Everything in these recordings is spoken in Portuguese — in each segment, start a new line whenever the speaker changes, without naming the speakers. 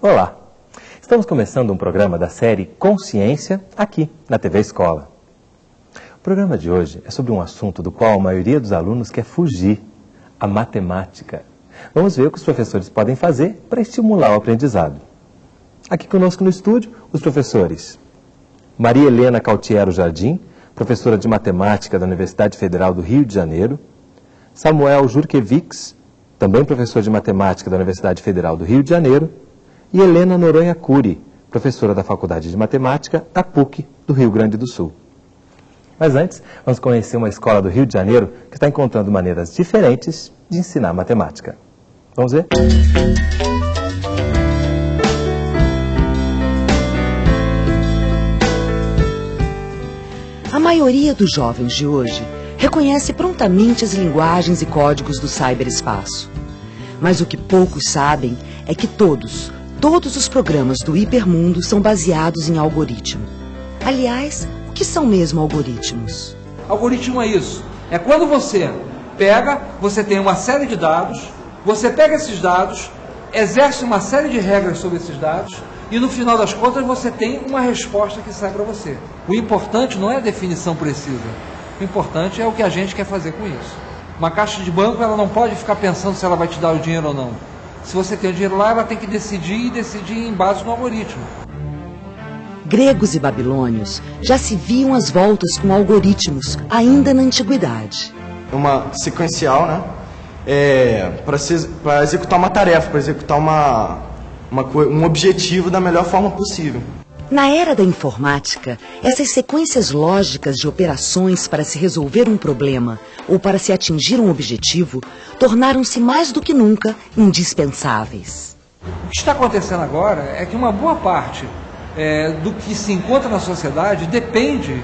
Olá! Estamos começando um programa da série Consciência aqui na TV Escola. O programa de hoje é sobre um assunto do qual a maioria dos alunos quer fugir, a matemática. Vamos ver o que os professores podem fazer para estimular o aprendizado. Aqui conosco no estúdio, os professores Maria Helena Cautiero Jardim, professora de matemática da Universidade Federal do Rio de Janeiro, Samuel Jurkevics, também professor de matemática da Universidade Federal do Rio de Janeiro, e Helena Noronha Cury, professora da Faculdade de Matemática da PUC do Rio Grande do Sul. Mas antes, vamos conhecer uma escola do Rio de Janeiro que está encontrando maneiras diferentes de ensinar matemática. Vamos ver?
A maioria dos jovens de hoje reconhece prontamente as linguagens e códigos do cyberespaço. Mas o que poucos sabem é que todos, Todos os programas do Hipermundo são baseados em algoritmo. Aliás, o que são mesmo algoritmos?
Algoritmo é isso. É quando você pega, você tem uma série de dados, você pega esses dados, exerce uma série de regras sobre esses dados e no final das contas você tem uma resposta que sai para você. O importante não é a definição precisa. O importante é o que a gente quer fazer com isso. Uma caixa de banco ela não pode ficar pensando se ela vai te dar o dinheiro ou não. Se você tem o dinheiro lá, ela tem que decidir e decidir em base no algoritmo.
Gregos e babilônios já se viam às voltas com algoritmos, ainda na antiguidade.
Uma sequencial, né? É, para executar uma tarefa, para executar uma, uma, um objetivo da melhor forma possível.
Na era da informática, essas sequências lógicas de operações para se resolver um problema ou para se atingir um objetivo tornaram-se mais do que nunca indispensáveis.
O que está acontecendo agora é que uma boa parte é, do que se encontra na sociedade depende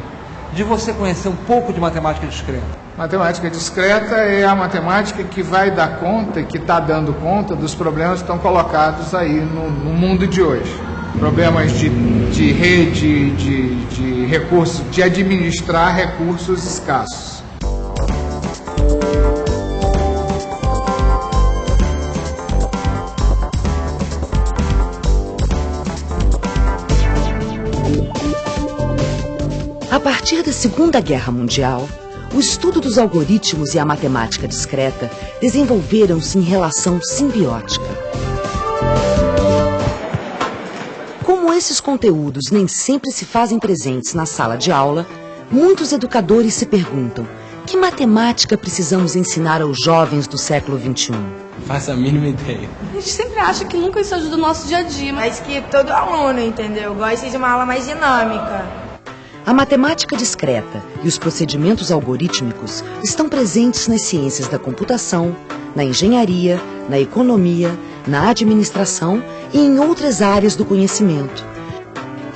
de você conhecer um pouco de matemática discreta.
Matemática discreta é a matemática que vai dar conta que está dando conta dos problemas que estão colocados aí no, no mundo de hoje problemas de, de rede, de, de recursos, de administrar recursos escassos.
A partir da Segunda Guerra Mundial, o estudo dos algoritmos e a matemática discreta desenvolveram-se em relação simbiótica. Como esses conteúdos nem sempre se fazem presentes na sala de aula, muitos educadores se perguntam que matemática precisamos ensinar aos jovens do século XXI?
Faça a mínima ideia.
A gente sempre acha que nunca isso ajuda o nosso dia a dia.
Mas que todo aluno, entendeu? Gosta de uma aula mais dinâmica.
A matemática discreta e os procedimentos algorítmicos estão presentes nas ciências da computação, na engenharia, na economia, na administração e em outras áreas do conhecimento.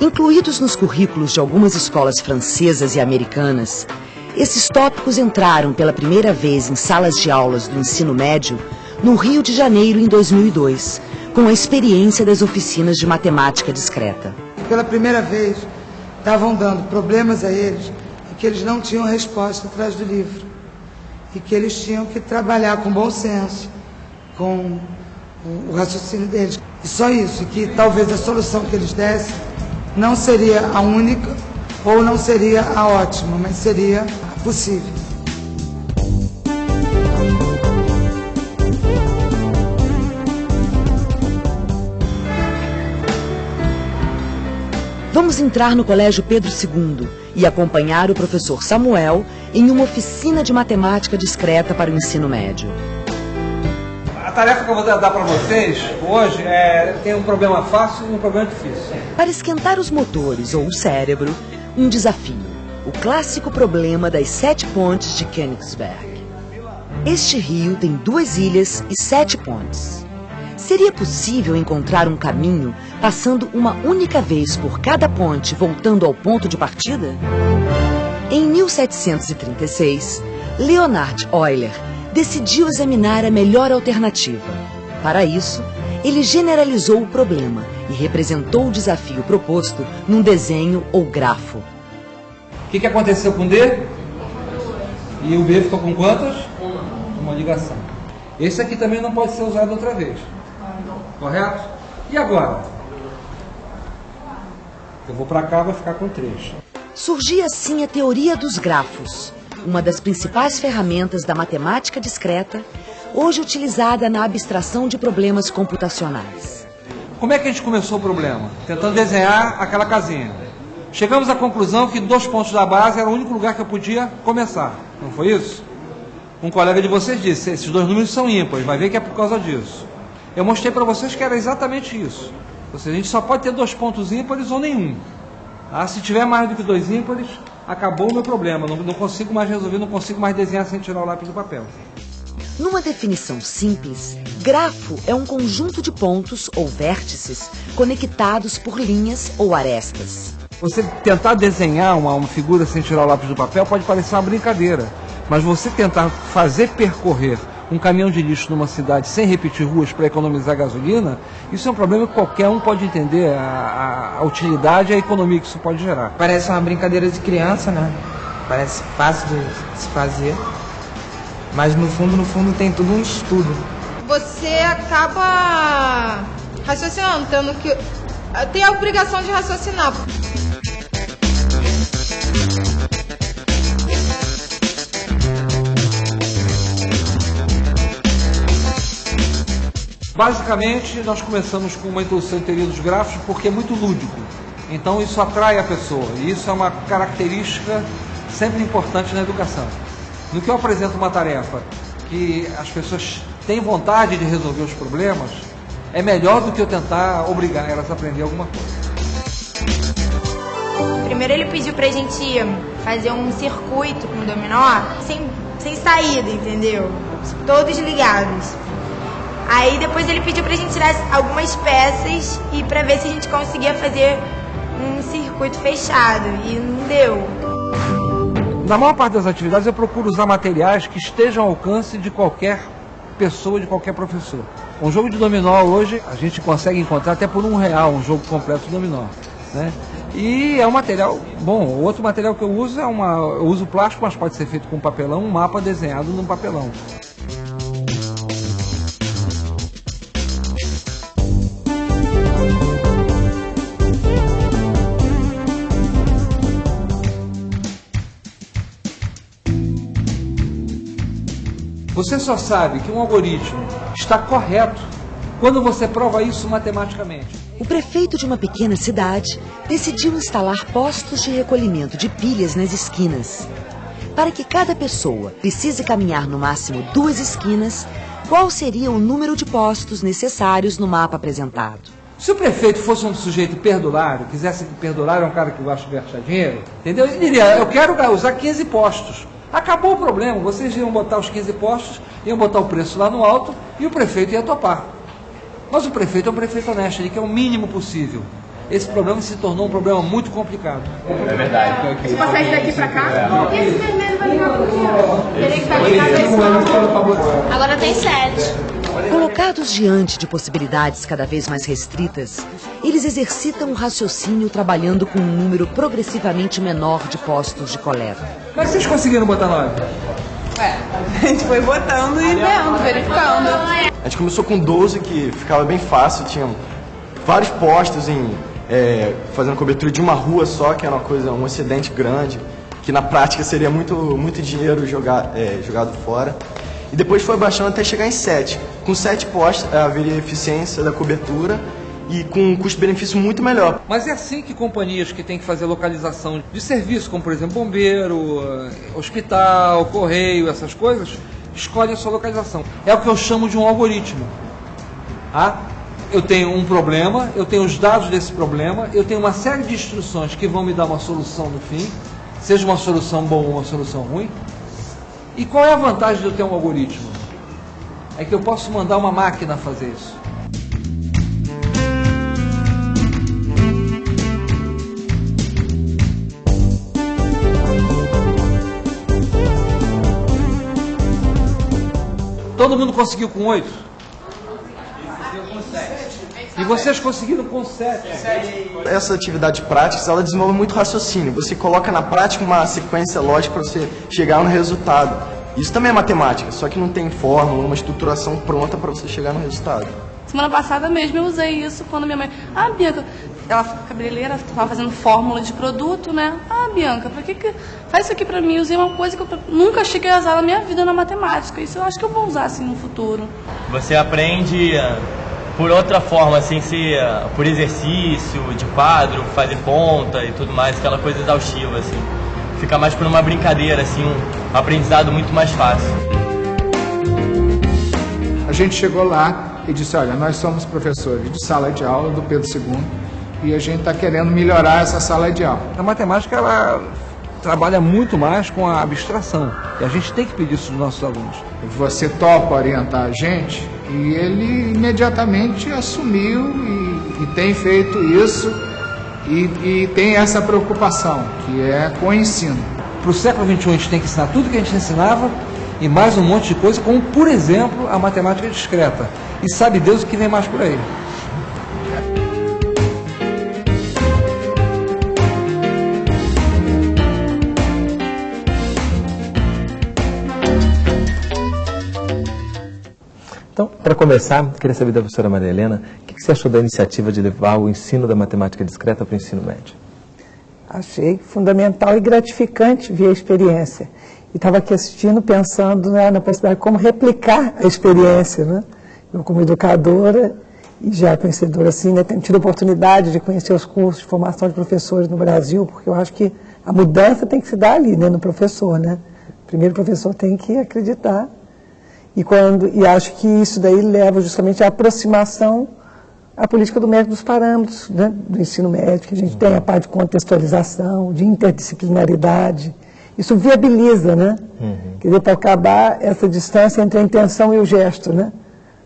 Incluídos nos currículos de algumas escolas francesas e americanas, esses tópicos entraram pela primeira vez em salas de aulas do ensino médio no Rio de Janeiro em 2002, com a experiência das oficinas de matemática discreta.
Pela primeira vez, estavam dando problemas a eles e que eles não tinham resposta atrás do livro. E que eles tinham que trabalhar com bom senso, com o raciocínio deles. E só isso, e que talvez a solução que eles dessem não seria a única ou não seria a ótima, mas seria a possível.
Vamos entrar no Colégio Pedro II e acompanhar o professor Samuel em uma oficina de matemática discreta para o ensino médio
tarefa que eu vou dar para vocês hoje é, tem um problema fácil e um problema difícil.
Para esquentar os motores ou o cérebro, um desafio. O clássico problema das sete pontes de Königsberg. Este rio tem duas ilhas e sete pontes. Seria possível encontrar um caminho passando uma única vez por cada ponte voltando ao ponto de partida? Em 1736, Leonhard Euler decidiu examinar a melhor alternativa. Para isso, ele generalizou o problema e representou o desafio proposto num desenho ou grafo.
O que, que aconteceu com D? E o B ficou com quantas? Uma ligação. Esse aqui também não pode ser usado outra vez. Correto? E agora? Eu vou para cá, vai ficar com 3.
Surgia assim a teoria dos grafos, uma das principais ferramentas da matemática discreta, hoje utilizada na abstração de problemas computacionais.
Como é que a gente começou o problema? Tentando desenhar aquela casinha. Chegamos à conclusão que dois pontos da base era o único lugar que eu podia começar. Não foi isso? Um colega de vocês disse, esses dois números são ímpares, vai ver que é por causa disso. Eu mostrei para vocês que era exatamente isso. Ou seja, a gente só pode ter dois pontos ímpares ou nenhum. Ah, se tiver mais do que dois ímpares, acabou o meu problema. Não, não consigo mais resolver, não consigo mais desenhar sem tirar o lápis do papel.
Numa definição simples, grafo é um conjunto de pontos ou vértices conectados por linhas ou arestas.
Você tentar desenhar uma, uma figura sem tirar o lápis do papel pode parecer uma brincadeira, mas você tentar fazer percorrer um caminhão de lixo numa cidade sem repetir ruas para economizar gasolina, isso é um problema que qualquer um pode entender a, a, a utilidade e a economia que isso pode gerar.
Parece uma brincadeira de criança, né? Parece fácil de se fazer. Mas no fundo, no fundo tem tudo um estudo.
Você acaba raciocinando, tendo que. Tem a obrigação de raciocinar.
Basicamente, nós começamos com uma introdução em teoria dos gráficos porque é muito lúdico. Então, isso atrai a pessoa. E isso é uma característica sempre importante na educação. No que eu apresento uma tarefa que as pessoas têm vontade de resolver os problemas, é melhor do que eu tentar obrigar elas a aprender alguma coisa.
Primeiro ele pediu pra gente fazer um circuito com o dominó sem, sem saída, entendeu? Todos ligados. Aí depois ele pediu pra gente tirar algumas peças e pra ver se a gente conseguia fazer um circuito fechado. E não deu.
Na maior parte das atividades eu procuro usar materiais que estejam ao alcance de qualquer pessoa, de qualquer professor. Um jogo de dominó hoje a gente consegue encontrar até por um real um jogo completo de dominó. Né? E é um material bom. Outro material que eu uso é uma. Eu uso plástico, mas pode ser feito com papelão, um mapa desenhado num papelão. Você só sabe que um algoritmo está correto quando você prova isso matematicamente.
O prefeito de uma pequena cidade decidiu instalar postos de recolhimento de pilhas nas esquinas. Para que cada pessoa precise caminhar no máximo duas esquinas, qual seria o número de postos necessários no mapa apresentado?
Se o prefeito fosse um sujeito perdulário, quisesse que perdulário é um cara que gosta de gastar dinheiro, entendeu? Ele diria, eu quero usar 15 postos. Acabou o problema, vocês iam botar os 15 postos, iam botar o preço lá no alto e o prefeito ia topar. Mas o prefeito é um prefeito honesto, ele quer o mínimo possível. Esse problema se tornou um problema muito complicado.
É verdade.
Se passar isso daqui pra cá, esse vermelho vai ligar pro Teria que estar ligado Agora tem sete.
Colocados diante de possibilidades cada vez mais restritas, eles exercitam o raciocínio trabalhando com um número progressivamente menor de postos de coleta.
Mas vocês conseguiram botar nove?
É, a gente foi botando e vendo, verificando.
A gente começou com 12, que ficava bem fácil, tinha vários postos em, é, fazendo cobertura de uma rua só, que era uma coisa, um excedente grande, que na prática seria muito, muito dinheiro jogar, é, jogado fora. E depois foi baixando até chegar em 7. Com 7 postos haveria eficiência da cobertura e com um custo-benefício muito melhor.
Mas é assim que companhias que têm que fazer localização de serviço, como por exemplo bombeiro, eh, hospital, correio, essas coisas, escolhem a sua localização. É o que eu chamo de um algoritmo. Ah, eu tenho um problema, eu tenho os dados desse problema, eu tenho uma série de instruções que vão me dar uma solução no fim, seja uma solução boa ou uma solução ruim. E qual é a vantagem de eu ter um algoritmo? É que eu posso mandar uma máquina fazer isso. Todo mundo conseguiu com oito?
Vocês conseguiram com 7.
Essa atividade prática, ela desenvolve muito raciocínio. Você coloca na prática uma sequência lógica para você chegar no resultado. Isso também é matemática, só que não tem fórmula, uma estruturação pronta para você chegar no resultado.
Semana passada mesmo eu usei isso quando minha mãe. Ah, Bianca, ela cabeleireira, estava fazendo fórmula de produto, né? Ah, Bianca, por que, que faz isso aqui pra mim? Eu usei uma coisa que eu nunca cheguei a usar na minha vida na matemática. Isso eu acho que eu vou usar assim no futuro.
Você aprende por outra forma, sem ser por exercício, de quadro, fazer conta e tudo mais, aquela coisa exaustiva, assim. Fica mais por uma brincadeira, assim, um aprendizado muito mais fácil.
A gente chegou lá e disse, olha, nós somos professores de sala de aula do Pedro II e a gente está querendo melhorar essa sala de aula.
A matemática, ela trabalha muito mais com a abstração. E a gente tem que pedir isso dos nossos alunos.
Você topa orientar a gente e ele imediatamente assumiu e, e tem feito isso e, e, tem essa preocupação, que é com o ensino.
Para o século XXI a gente tem que ensinar tudo que a gente ensinava e mais um monte de coisa, como por exemplo a matemática discreta. E sabe Deus o que vem mais por aí.
Então, para começar, queria saber da professora Maria Helena, o que você achou da iniciativa de levar o ensino da matemática discreta para o ensino médio?
Achei fundamental e gratificante ver a experiência. E estava aqui assistindo, pensando né, na possibilidade de como replicar a experiência. Né? Eu, como educadora e já conhecedora, assim, né, tenho tido a oportunidade de conhecer os cursos de formação de professores no Brasil, porque eu acho que a mudança tem que se dar ali, né, no professor. Né? Primeiro, o professor tem que acreditar e, quando, e acho que isso daí leva justamente à aproximação à política do método dos parâmetros né, do ensino médio, que a gente tem a parte de contextualização, de interdisciplinaridade. Isso viabiliza, né? Uhum. Quer dizer, para acabar essa distância entre a intenção e o gesto, né?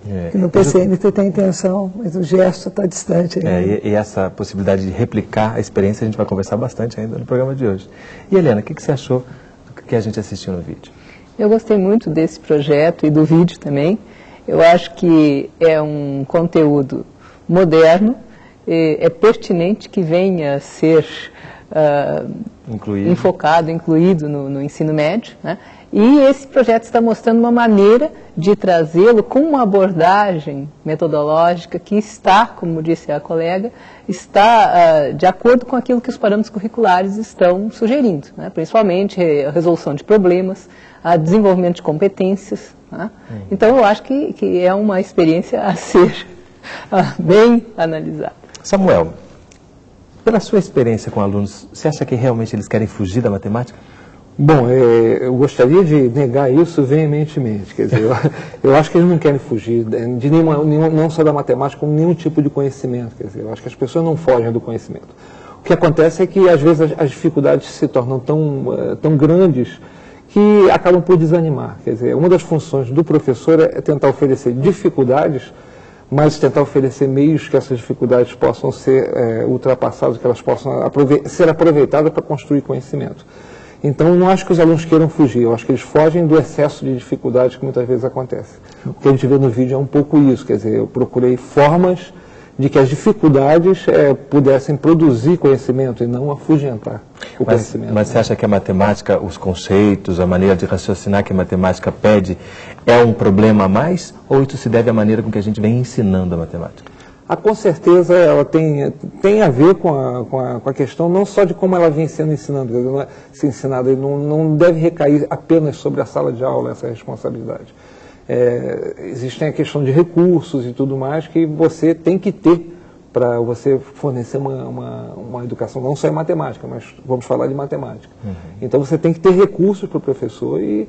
É. No PCM você tem intenção, mas o gesto está distante.
É, e, e, essa possibilidade de replicar a experiência a gente vai conversar bastante ainda no programa de hoje. E Helena, o que, que você achou do que a gente assistiu no vídeo?
Eu gostei muito desse projeto e do vídeo também. Eu acho que é um conteúdo moderno, é pertinente que venha a ser uh, incluído. enfocado, incluído no, no ensino médio. Né? E esse projeto está mostrando uma maneira de trazê-lo com uma abordagem metodológica que está, como disse a colega, está uh, de acordo com aquilo que os parâmetros curriculares estão sugerindo, né? principalmente a resolução de problemas, a desenvolvimento de competências. Né? Hum. Então, eu acho que, que é uma experiência a ser uh, bem analisada.
Samuel, pela sua experiência com alunos, você acha que realmente eles querem fugir da matemática?
Bom, é, eu gostaria de negar isso veementemente. Quer dizer, eu, eu, acho que eles não querem fugir de nenhuma, nenhum, não só da matemática, como nenhum tipo de conhecimento. Quer dizer, eu acho que as pessoas não fogem do conhecimento. O que acontece é que, às vezes, as, as dificuldades se tornam tão, uh, tão grandes que acabam por desanimar. Quer dizer, uma das funções do professor é tentar oferecer dificuldades, mas tentar oferecer meios que essas dificuldades possam ser é, ultrapassadas, que elas possam aprove ser aproveitadas para construir conhecimento. Então, não acho que os alunos queiram fugir, eu acho que eles fogem do excesso de dificuldades que muitas vezes acontece. O que a gente vê no vídeo é um pouco isso, quer dizer, eu procurei formas de que as dificuldades é, pudessem produzir conhecimento e não afugentar o
mas,
conhecimento.
Mas você acha que a matemática, os conceitos, a maneira de raciocinar que a matemática pede é um problema a mais ou isso se deve à maneira com que a gente vem ensinando a matemática?
Ah, com certeza ela tem, tem a ver com a, com, a, com a questão não só de como ela vem sendo ensinando, não é, se ensinada, não, não deve recair apenas sobre a sala de aula essa responsabilidade é, existem a questão de recursos e tudo mais que você tem que ter para você fornecer uma, uma, uma, educação, não só em matemática, mas vamos falar de matemática. Uhum. Então você tem que ter recursos para o professor e,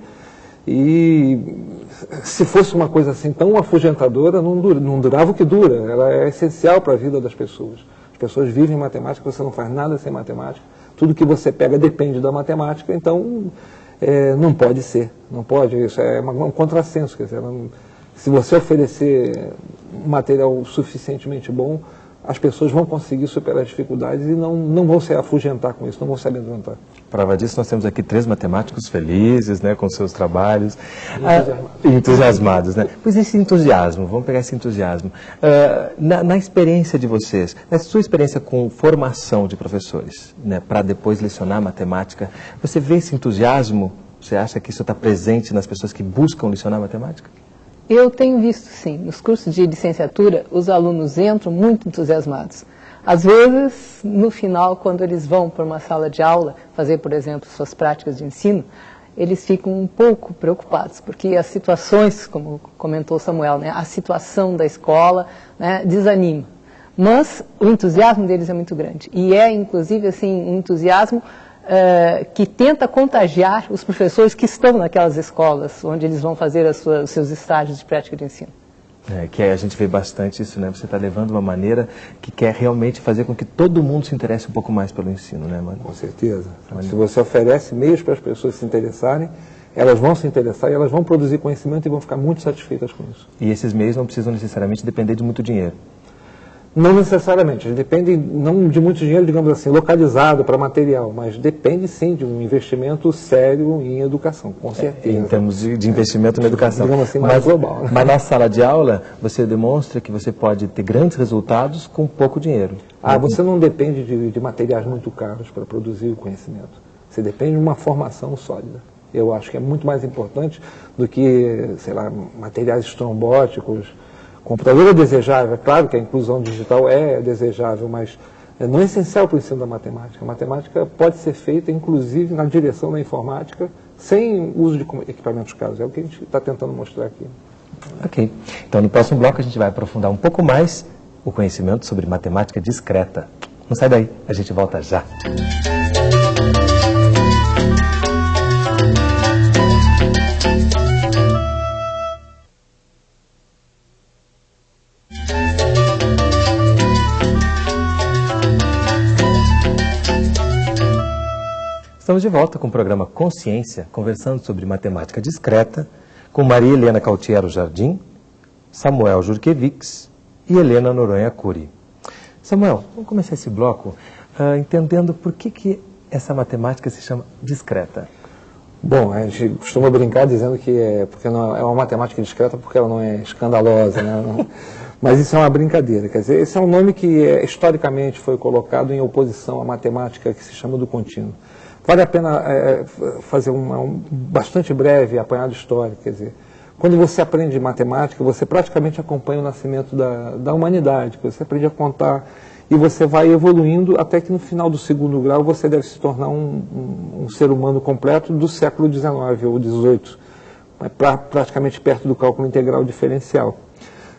e se fosse uma coisa assim tão afugentadora, não, dura, não durava o que dura, ela é essencial para a vida das pessoas. As pessoas vivem matemática, você não faz nada sem matemática, tudo que você pega depende da matemática, então é, não pode ser, não pode, isso é um contrassenso, quer dizer, não, se você oferecer material suficientemente bom, as pessoas vão conseguir superar as dificuldades e não, não vão se afugentar com isso, não vão se amedrontar.
Prova disso, nós temos aqui três matemáticos felizes, né, com seus trabalhos, entusiasmados, ah, entusiasmados né? Pois esse entusiasmo, vamos pegar esse entusiasmo. Uh, na, na, experiência de vocês, na sua experiência com formação de professores, né, para depois lecionar matemática, você vê esse entusiasmo? Você acha que isso está presente nas pessoas que buscam lecionar matemática?
Eu tenho visto, sim. Nos cursos de licenciatura, os alunos entram muito entusiasmados. Às vezes, no final, quando eles vão para uma sala de aula, fazer, por exemplo, suas práticas de ensino, eles ficam um pouco preocupados, porque as situações, como comentou Samuel, né, a situação da escola né, desanima. Mas o entusiasmo deles é muito grande. E é, inclusive, assim, um entusiasmo uh, que tenta contagiar os professores que estão naquelas escolas, onde eles vão fazer sua, os seus estágios de prática de ensino.
É, que a gente vê bastante isso, né? Você está levando uma maneira que quer realmente fazer com que todo mundo se interesse um pouco mais pelo ensino, né, mano?
Com certeza. Mano. Se você oferece meios para as pessoas se interessarem, elas vão se interessar e elas vão produzir conhecimento e vão ficar muito satisfeitas com isso.
E esses meios não precisam necessariamente depender de muito dinheiro.
Não necessariamente, depende não de muito dinheiro, digamos assim, localizado para material, mas depende sim de um investimento sério em educação, com certeza.
É, em termos de, de investimento é, na educação.
Digamos assim, mais
mas,
global.
Né? Mas na sala de aula, você demonstra que você pode ter grandes resultados com pouco dinheiro.
Ah, você não depende de, de materiais muito caros para produzir o conhecimento. Você depende de uma formação sólida. Eu acho que é muito mais importante do que, sei lá, materiais estrombóticos, computador é desejável, é claro que a inclusão digital é desejável, mas não é essencial para o ensino da matemática. A matemática pode ser feita, inclusive, na direção da informática, sem uso de equipamentos caros. É o que a gente está tentando mostrar aqui.
Ok. Então, no próximo bloco, a gente vai aprofundar um pouco mais o conhecimento sobre matemática discreta. Não sai daí, a gente volta já. Estamos de volta com o programa Consciência, conversando sobre matemática discreta, com Maria Helena Cautiero Jardim, Samuel Jurkevics e Helena Noronha Cury. Samuel, vamos começar esse bloco uh, entendendo por que, que essa matemática se chama discreta.
Bom, a gente costuma brincar dizendo que é, porque não, é uma matemática discreta porque ela não é escandalosa, né? mas isso é uma brincadeira. Quer dizer, esse é um nome que é, historicamente foi colocado em oposição à matemática que se chama do contínuo. Vale a pena é, fazer uma, um bastante breve apanhado histórico, quer dizer, quando você aprende matemática, você praticamente acompanha o nascimento da, da humanidade, você aprende a contar e você vai evoluindo até que no final do segundo grau você deve se tornar um, um, um ser humano completo do século XIX ou XVIII, pra, praticamente perto do cálculo integral diferencial.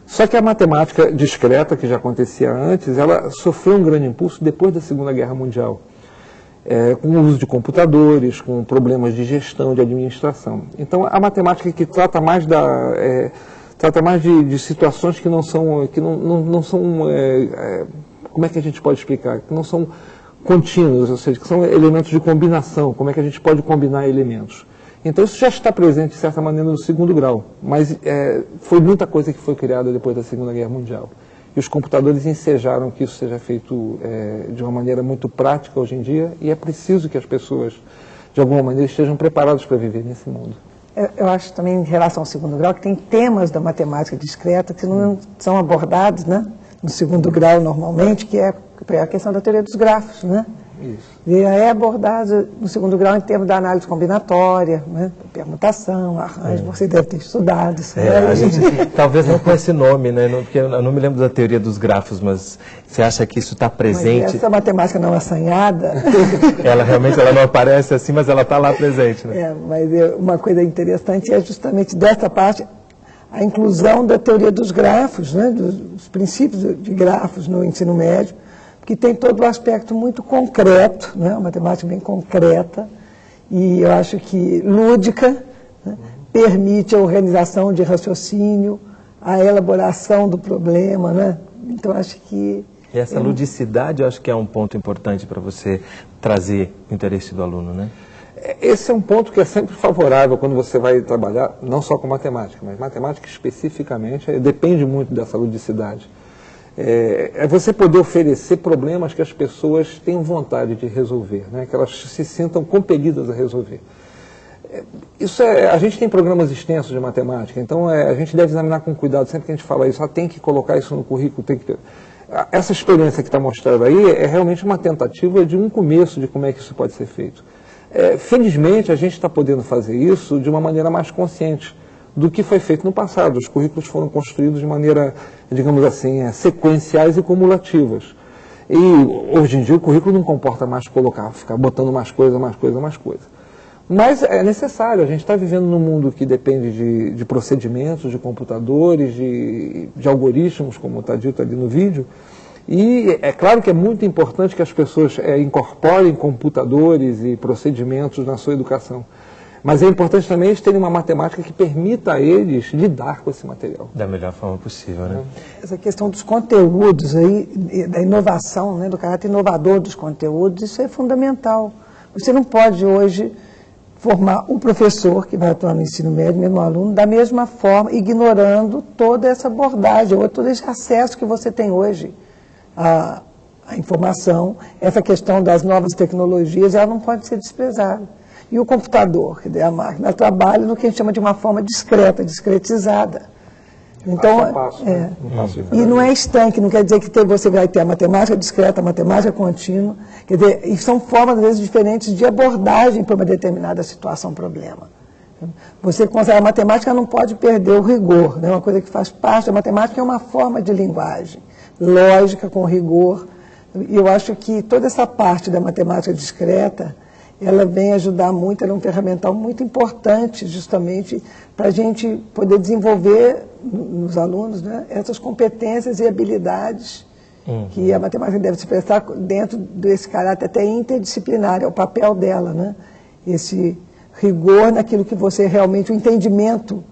Só que a matemática discreta, que já acontecia antes, ela sofreu um grande impulso depois da Segunda Guerra Mundial é, com o uso de computadores, com problemas de gestão, de administração. Então, a matemática que trata mais da é, trata mais de, de, situações que não são que não, não, não são é, é como é que a gente pode explicar que não são contínuos, ou seja, que são elementos de combinação. Como é que a gente pode combinar elementos? Então isso já está presente de certa maneira no segundo grau, mas é, foi muita coisa que foi criada depois da Segunda Guerra Mundial e os computadores ensejaram que isso seja feito é, de uma maneira muito prática hoje em dia e é preciso que as pessoas, de alguma maneira, estejam preparadas para viver nesse mundo.
Eu, eu, acho também, em relação ao segundo grau, que tem temas da matemática discreta que não são abordados né, no segundo grau normalmente, que é a questão da teoria dos grafos, né? Isso. E é abordado no segundo grau em termos da análise combinatória, né? permutação, arranjo, é. você deve ter estudado isso.
É, a gente, talvez não com esse nome, né? Porque eu não me lembro da teoria dos grafos, mas você acha que isso está presente? Mas
essa matemática não assanhada.
ela realmente ela não aparece assim, mas ela está lá presente. Né?
É, mas uma coisa interessante é justamente dessa parte a inclusão da teoria dos grafos, né? dos princípios de grafos no ensino médio que tem todo o aspecto muito concreto, né, uma matemática bem concreta, e eu acho que lúdica, né, permite a organização de raciocínio, a elaboração do problema, né? Então acho que
e essa ludicidade eu acho que é um ponto importante para você trazer o interesse do aluno, né?
Esse é um ponto que é sempre favorável quando você vai trabalhar, não só com matemática, mas matemática especificamente, depende muito dessa ludicidade. É, é você poder oferecer problemas que as pessoas tenham vontade de resolver, né? que elas se sintam compelidas a resolver. É, isso é, a gente tem programas extensos de matemática, então é, a gente deve examinar com cuidado sempre que a gente fala isso, ah, tem que colocar isso no currículo, tem que essa experiência que está mostrada aí é realmente uma tentativa de um começo de como é que isso pode ser feito. É, felizmente, a gente está podendo fazer isso de uma maneira mais consciente do que foi feito no passado. Os currículos foram construídos de maneira, digamos assim, é, sequenciais e cumulativas. E hoje em dia o currículo não comporta mais colocar, ficar botando mais coisa, mais coisa, mais coisa. Mas é necessário, a gente está vivendo num mundo que depende de, de procedimentos, de computadores, de, de algoritmos, como está dito ali no vídeo, e é claro que é muito importante que as pessoas é, incorporem computadores e procedimentos na sua educação. Mas é importante também eles terem uma matemática que permita a eles lidar com esse material.
Da melhor forma possível, né?
Essa questão dos conteúdos aí, da inovação, né, do caráter inovador dos conteúdos, isso é fundamental. Você não pode hoje formar o professor que vai atuar no ensino médio, mesmo aluno, da mesma forma, ignorando toda essa abordagem, ou todo esse acesso que você tem hoje à, à informação. Essa questão das novas tecnologias, ela não pode ser desprezada. E o computador, quer dizer, a máquina trabalha no que a gente chama de uma forma discreta, discretizada. Então, passo passo, é, né? e não é estanque, não quer dizer que você vai ter a matemática discreta, a matemática contínua, quer dizer, e são formas, às vezes, diferentes de abordagem para uma determinada situação, problema. Você consegue, a matemática não pode perder o rigor, né? uma coisa que faz parte da matemática é uma forma de linguagem, lógica com rigor, e eu acho que toda essa parte da matemática discreta, ela vem ajudar muito, ela é um ferramental muito importante justamente para a gente poder desenvolver nos alunos né, essas competências e habilidades uhum. que a matemática deve se prestar dentro desse caráter até interdisciplinar, é o papel dela, né? Esse rigor naquilo que você realmente, o entendimento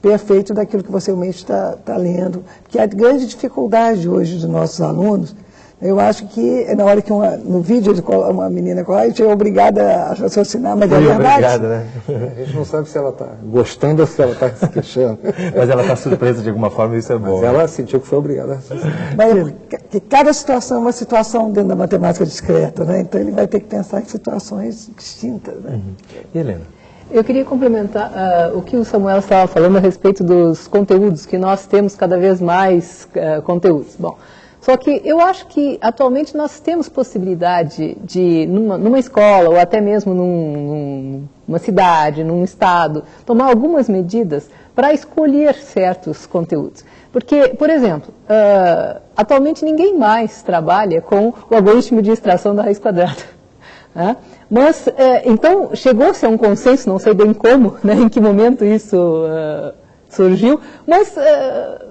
perfeito daquilo que você realmente está tá lendo. Que a grande dificuldade hoje dos nossos alunos eu acho que é na hora que uma, no vídeo uma menina a gente é obrigada a raciocinar, mas é verdade. Obrigada,
né? A gente não sabe se ela está gostando ou se ela está se queixando.
mas ela está surpresa de alguma forma e isso é bom.
Mas ela sentiu que foi obrigada a raciocinar.
Mas que cada situação é uma situação dentro da matemática discreta, né? Então ele vai ter que pensar em situações distintas. Né? Uhum.
E Helena?
Eu queria complementar uh, o que o Samuel estava falando a respeito dos conteúdos, que nós temos cada vez mais uh, conteúdos. Bom, só que eu acho que atualmente nós temos possibilidade de, numa, numa escola ou até mesmo num, numa cidade, num estado, tomar algumas medidas para escolher certos conteúdos. Porque, por exemplo, uh, atualmente ninguém mais trabalha com o algoritmo de extração da raiz quadrada. Né? Mas, uh, então, chegou-se a um consenso, não sei bem como, né, em que momento isso uh, surgiu, mas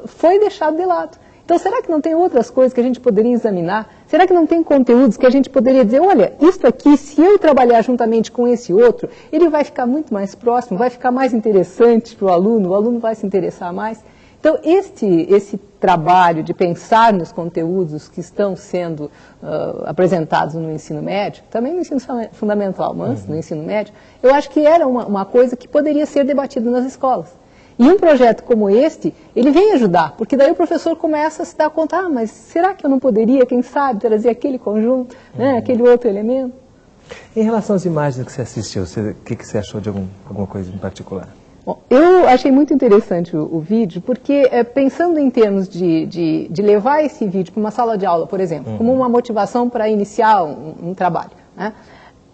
foi deixado de lado. Então, será que não tem outras coisas que a gente poderia examinar? Será que não tem conteúdos que a gente poderia dizer, olha, isso aqui, se eu trabalhar juntamente com esse outro, ele vai ficar muito mais próximo, vai ficar mais interessante para o aluno, o aluno vai se interessar mais. Então, este, esse trabalho de pensar nos conteúdos que estão sendo uh, apresentados no ensino médio, também no ensino fundamental, mas uhum. no ensino médio, eu acho que era uma, uma coisa que poderia ser debatida nas escolas. E um projeto como este, ele vem ajudar, porque daí o professor começa a se dar conta, ah, mas será que eu não poderia, quem sabe, trazer aquele conjunto, né, uhum. aquele outro elemento?
Em relação às imagens que você assistiu, o que, que você achou de algum, alguma coisa em particular?
Bom, eu achei muito interessante o, o vídeo, porque é, pensando em termos de, de, de, levar esse vídeo para uma sala de aula, por exemplo, uhum. como uma motivação para iniciar um, um trabalho, né?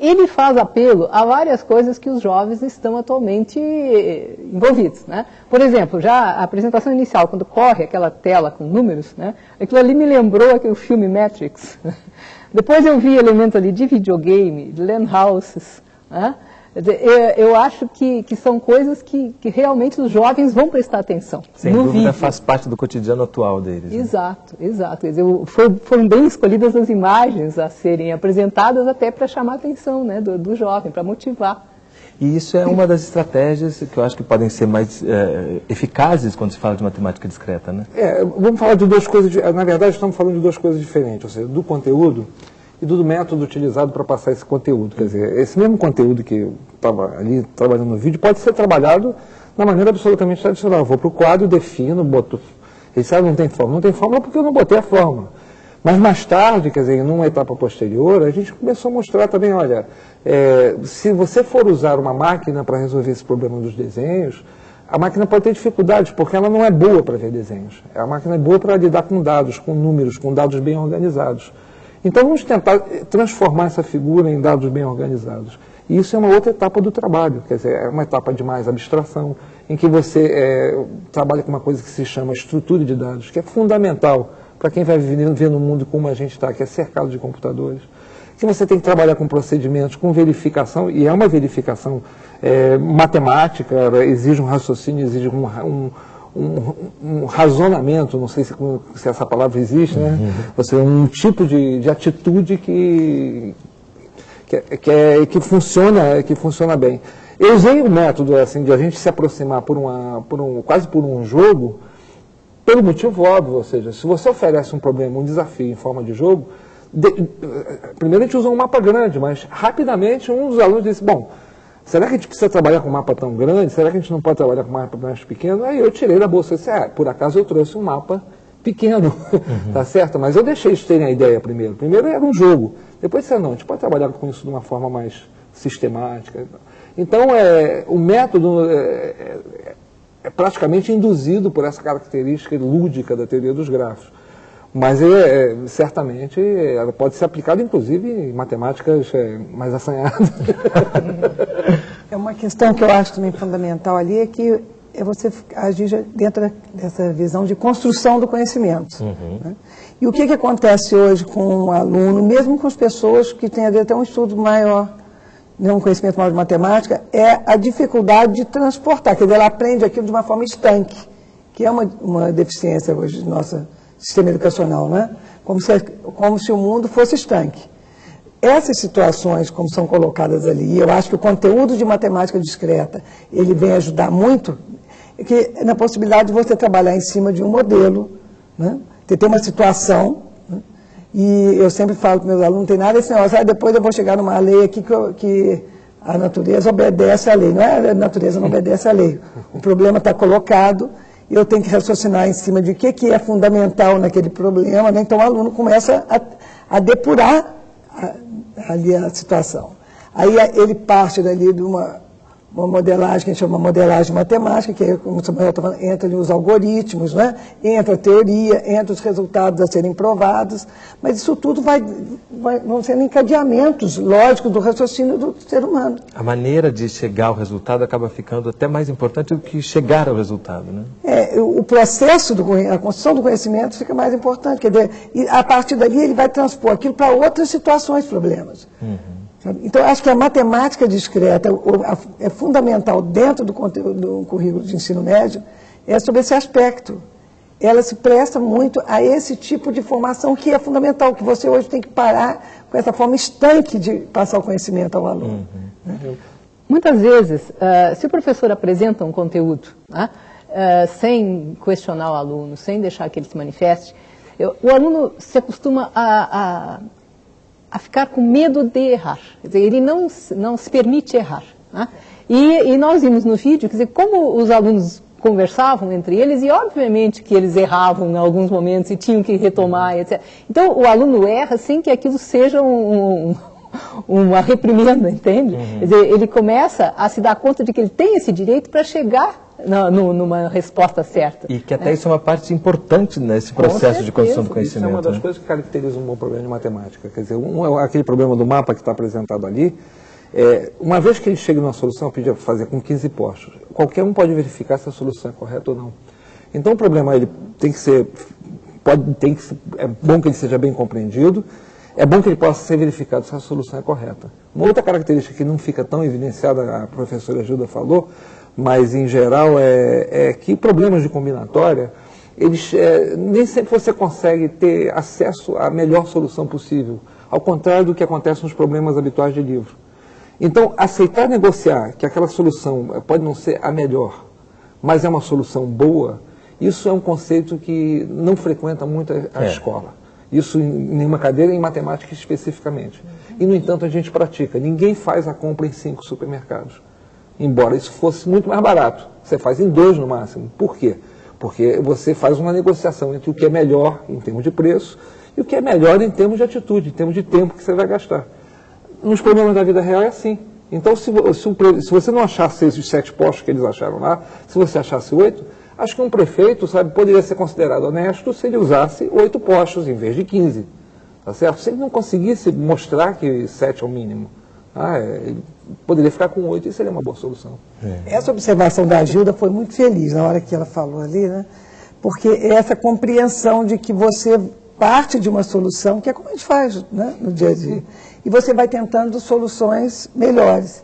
Ele faz apelo a várias coisas que os jovens estão atualmente eh, envolvidos. Né? Por exemplo, já a apresentação inicial, quando corre aquela tela com números, né? aquilo ali me lembrou aquele filme Matrix. Depois eu vi elementos ali de videogame, de land houses, né? Eu acho que, que são coisas que, que realmente os jovens vão prestar atenção.
Sem dúvida vídeo. faz parte do cotidiano atual deles.
Exato, né? exato. Quer dizer, foram, foram bem escolhidas as imagens a serem apresentadas até para chamar a atenção né, do, do jovem, para motivar.
E isso é uma das estratégias que eu acho que podem ser mais é, eficazes quando se fala de matemática discreta, né?
É, vamos falar de duas coisas, na verdade estamos falando de duas coisas diferentes, ou seja, do conteúdo e do método utilizado para passar esse conteúdo. Quer dizer, esse mesmo conteúdo que estava ali trabalhando no vídeo pode ser trabalhado na maneira absolutamente tradicional. Eu vou para o quadro, defino, boto, Ele disse, ah, não tem fórmula. Não tem fórmula porque eu não botei a fórmula. Mas mais tarde, quer dizer, numa etapa posterior, a gente começou a mostrar também, olha, é, se você for usar uma máquina para resolver esse problema dos desenhos, a máquina pode ter dificuldades, porque ela não é boa para ver desenhos. A máquina é boa para lidar com dados, com números, com dados bem organizados. Então vamos tentar transformar essa figura em dados bem organizados. E isso é uma outra etapa do trabalho, quer dizer, é uma etapa de mais abstração, em que você é, trabalha com uma coisa que se chama estrutura de dados, que é fundamental para quem vai viver no mundo como a gente está, que é cercado de computadores, que você tem que trabalhar com procedimentos, com verificação, e é uma verificação é, matemática, exige um raciocínio, exige um, um, um, um razonamento, não sei se, se, essa palavra existe, né? Uhum. Você, um tipo de, de atitude que, que, que, é, que, funciona, que funciona bem. Eu usei o método assim, de a gente se aproximar por uma, por um, quase por um jogo, pelo motivo óbvio, ou seja, se você oferece um problema, um desafio em forma de jogo, de, primeiro a gente usa um mapa grande, mas rapidamente um dos alunos disse, bom, será que a gente precisa trabalhar com um mapa tão grande? Será que a gente não pode trabalhar com um mapa mais pequeno? Aí eu tirei da bolsa e disse, ah, por acaso eu trouxe um mapa pequeno, uhum. tá certo? Mas eu deixei eles terem a ideia primeiro. Primeiro era um jogo, depois disse, não, a gente pode trabalhar com isso de uma forma mais sistemática. Então, é, o método é, é, é praticamente induzido por essa característica lúdica da teoria dos grafos. Mas é, é, certamente ela pode ser aplicada, inclusive, em matemáticas é, mais assanhadas.
É uma questão que eu acho também fundamental ali, é que é você agir dentro dessa visão de construção do conhecimento. Uhum. Né? E o que, que acontece hoje com um aluno, mesmo com as pessoas que têm até um estudo maior, né, um conhecimento maior de matemática, é a dificuldade de transportar. Quer dizer, ela aprende aquilo de uma forma estanque, que é uma, uma deficiência hoje nossa sistema educacional, né? como, se, como se o mundo fosse estanque. Essas situações, como são colocadas ali, eu acho que o conteúdo de matemática discreta, ele vem ajudar muito, que na possibilidade de você trabalhar em cima de um modelo, né? Tem uma situação, né? e eu sempre falo para meus alunos, não tem nada esse negócio, ah, depois eu vou chegar numa lei aqui que, eu, que a natureza obedece à lei. Não é a natureza não obedece à lei. O problema está colocado, eu tenho que raciocinar em cima de o que, que é fundamental naquele problema, né? então o aluno começa a, a depurar a, ali a situação. Aí ele parte dali de uma, uma modelagem que a gente chama modelagem matemática, que é, como o Samuel falando, entra os algoritmos, né? entra a teoria, entra os resultados a serem provados, mas isso tudo vai, vai, vão sendo encadeamentos lógicos do raciocínio do ser humano.
A maneira de chegar ao resultado acaba ficando até mais importante do que chegar ao resultado, né?
É, o processo, do, a construção do conhecimento fica mais importante, quer dizer, a partir dali ele vai transpor aquilo para outras situações, problemas. Uhum. Então, acho que a matemática discreta é fundamental dentro do, conteúdo, do currículo de ensino médio, é sobre esse aspecto. Ela se presta muito a esse tipo de formação que é fundamental, que você hoje tem que parar com essa forma estanque de passar o conhecimento ao aluno. Uhum.
Né? Muitas vezes, uh, se o professor apresenta um conteúdo, uh, sem questionar o aluno, sem deixar que ele se manifeste, eu, o aluno se acostuma a, a ficar com medo de errar. Quer dizer, ele não, não se permite errar. Né? E, e, nós vimos no vídeo, quer dizer, como os alunos conversavam entre eles, e obviamente que eles erravam em alguns momentos e tinham que retomar, etc. Então, o aluno erra sem que aquilo seja um, um uma reprimenda, entende? Uhum. Quer dizer, ele começa a se dar conta de que ele tem esse direito para chegar no, no, numa resposta certa.
E que até né? isso é uma parte importante nesse processo de construção do conhecimento. Isso
é uma das né? coisas que caracteriza um bom problema de matemática. Quer dizer, um, é aquele problema do mapa que está apresentado ali, é, uma vez que ele chega numa solução, eu podia fazer com 15 postos. Qualquer um pode verificar se a solução é correta ou não. Então o problema ele tem que ser, pode, tem que, é bom que ele seja bem compreendido, é bom que ele possa ser verificado se a solução é correta. Uma outra característica que não fica tão evidenciada, a professora Gilda falou, mas em geral é, é que problemas de combinatória, eles, é, nem sempre você consegue ter acesso à melhor solução possível, ao contrário do que acontece nos problemas habituais de livro. Então, aceitar negociar que aquela solução pode não ser a melhor, mas é uma solução boa, isso é um conceito que não frequenta muito a, a é. escola. Isso em nenhuma cadeira, em matemática especificamente. E, no entanto, a gente pratica. Ninguém faz a compra em cinco supermercados embora isso fosse muito mais barato. Você faz em dois no máximo. Por quê? porque você faz uma negociação entre o que é melhor em termos de preço e o que é melhor em termos de atitude, em termos de tempo que você vai gastar. Nos problemas da vida real é assim. Então, se, se, se você não achasse esses sete postos que eles acharam lá, se você achasse oito, acho que um prefeito, sabe, poderia ser considerado honesto se ele usasse oito postos em vez de 15. Tá certo? Se ele não conseguisse mostrar que sete é o mínimo, ah, é, poderia ficar com oito e seria uma boa solução.
É. Essa observação da Gilda foi muito feliz na hora que ela falou ali, né? Porque é essa compreensão de que você parte de uma solução, que é como a gente faz né, no dia a dia e você vai tentando soluções melhores.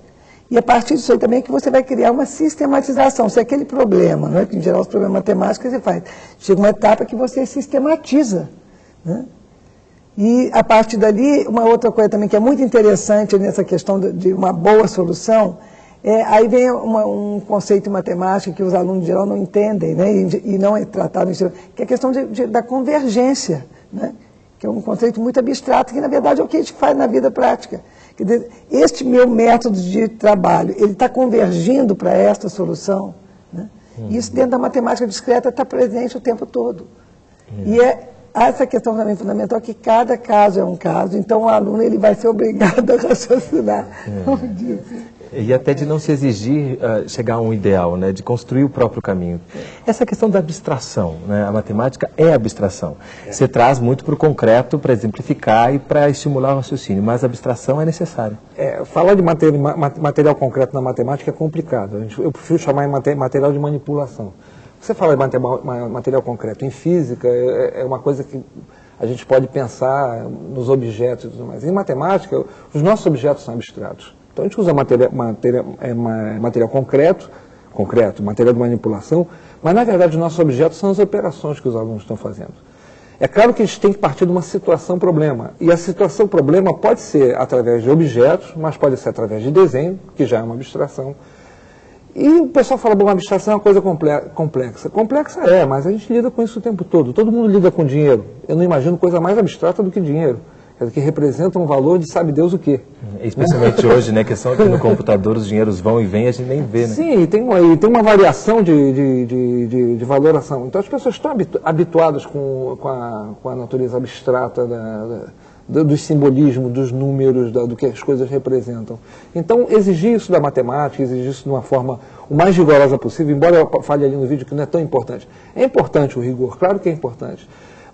E a partir disso aí também é que você vai criar uma sistematização. Se é aquele problema, não é? que em geral os problemas matemáticos você faz, chega uma etapa que você sistematiza. Né? E a partir dali, uma outra coisa também que é muito interessante nessa questão de uma boa solução, é, aí vem uma, um conceito matemático que os alunos em geral não entendem, né? e, e não é tratado, que é a questão de, de, da convergência. Né? que é um conceito muito abstrato, que na verdade é o que a gente faz na vida prática. Quer dizer, este meu método de trabalho, ele está convergindo para esta solução. Né? Uhum. Isso dentro da matemática discreta está presente o tempo todo. Uhum. E é essa questão também fundamental, que cada caso é um caso, então o aluno ele vai ser obrigado a raciocinar. Uhum.
E até de não se exigir uh, chegar a um ideal, né, de construir o próprio caminho. Essa questão da abstração, né, a matemática é abstração. É. Você traz muito para o concreto para exemplificar e para estimular o raciocínio, mas a abstração é necessária.
É, falar de material, material concreto na matemática é complicado. Eu prefiro chamar de material de manipulação. Você fala de material, concreto em física, é, é uma coisa que a gente pode pensar nos objetos e tudo mais. Em matemática, os nossos objetos são abstratos. Então a gente usa material, material, é, material concreto, concreto, material de manipulação, mas na verdade os nossos objetos são as operações que os alunos estão fazendo. É claro que a gente tem que partir de uma situação-problema. E a situação-problema pode ser através de objetos, mas pode ser através de desenho, que já é uma abstração. E o pessoal fala, bom, uma abstração é uma coisa complexa. Complexa é, mas a gente lida com isso o tempo todo. Todo mundo lida com dinheiro. Eu não imagino coisa mais abstrata do que dinheiro que representa um valor de sabe Deus o quê.
Especialmente hoje, né, que são que no computador os dinheiros vão e vêm e a gente nem vê, né?
Sim, e tem uma, e tem uma variação de, de, de, de, de valoração. Então as pessoas estão habituadas com, com, a, com a natureza abstrata da, da, dos simbolismos, dos números, da, do que as coisas representam. Então exigir isso da matemática, exigir isso de uma forma o mais rigorosa possível, embora eu fale ali no vídeo que não é tão importante. É importante o rigor, claro que é importante.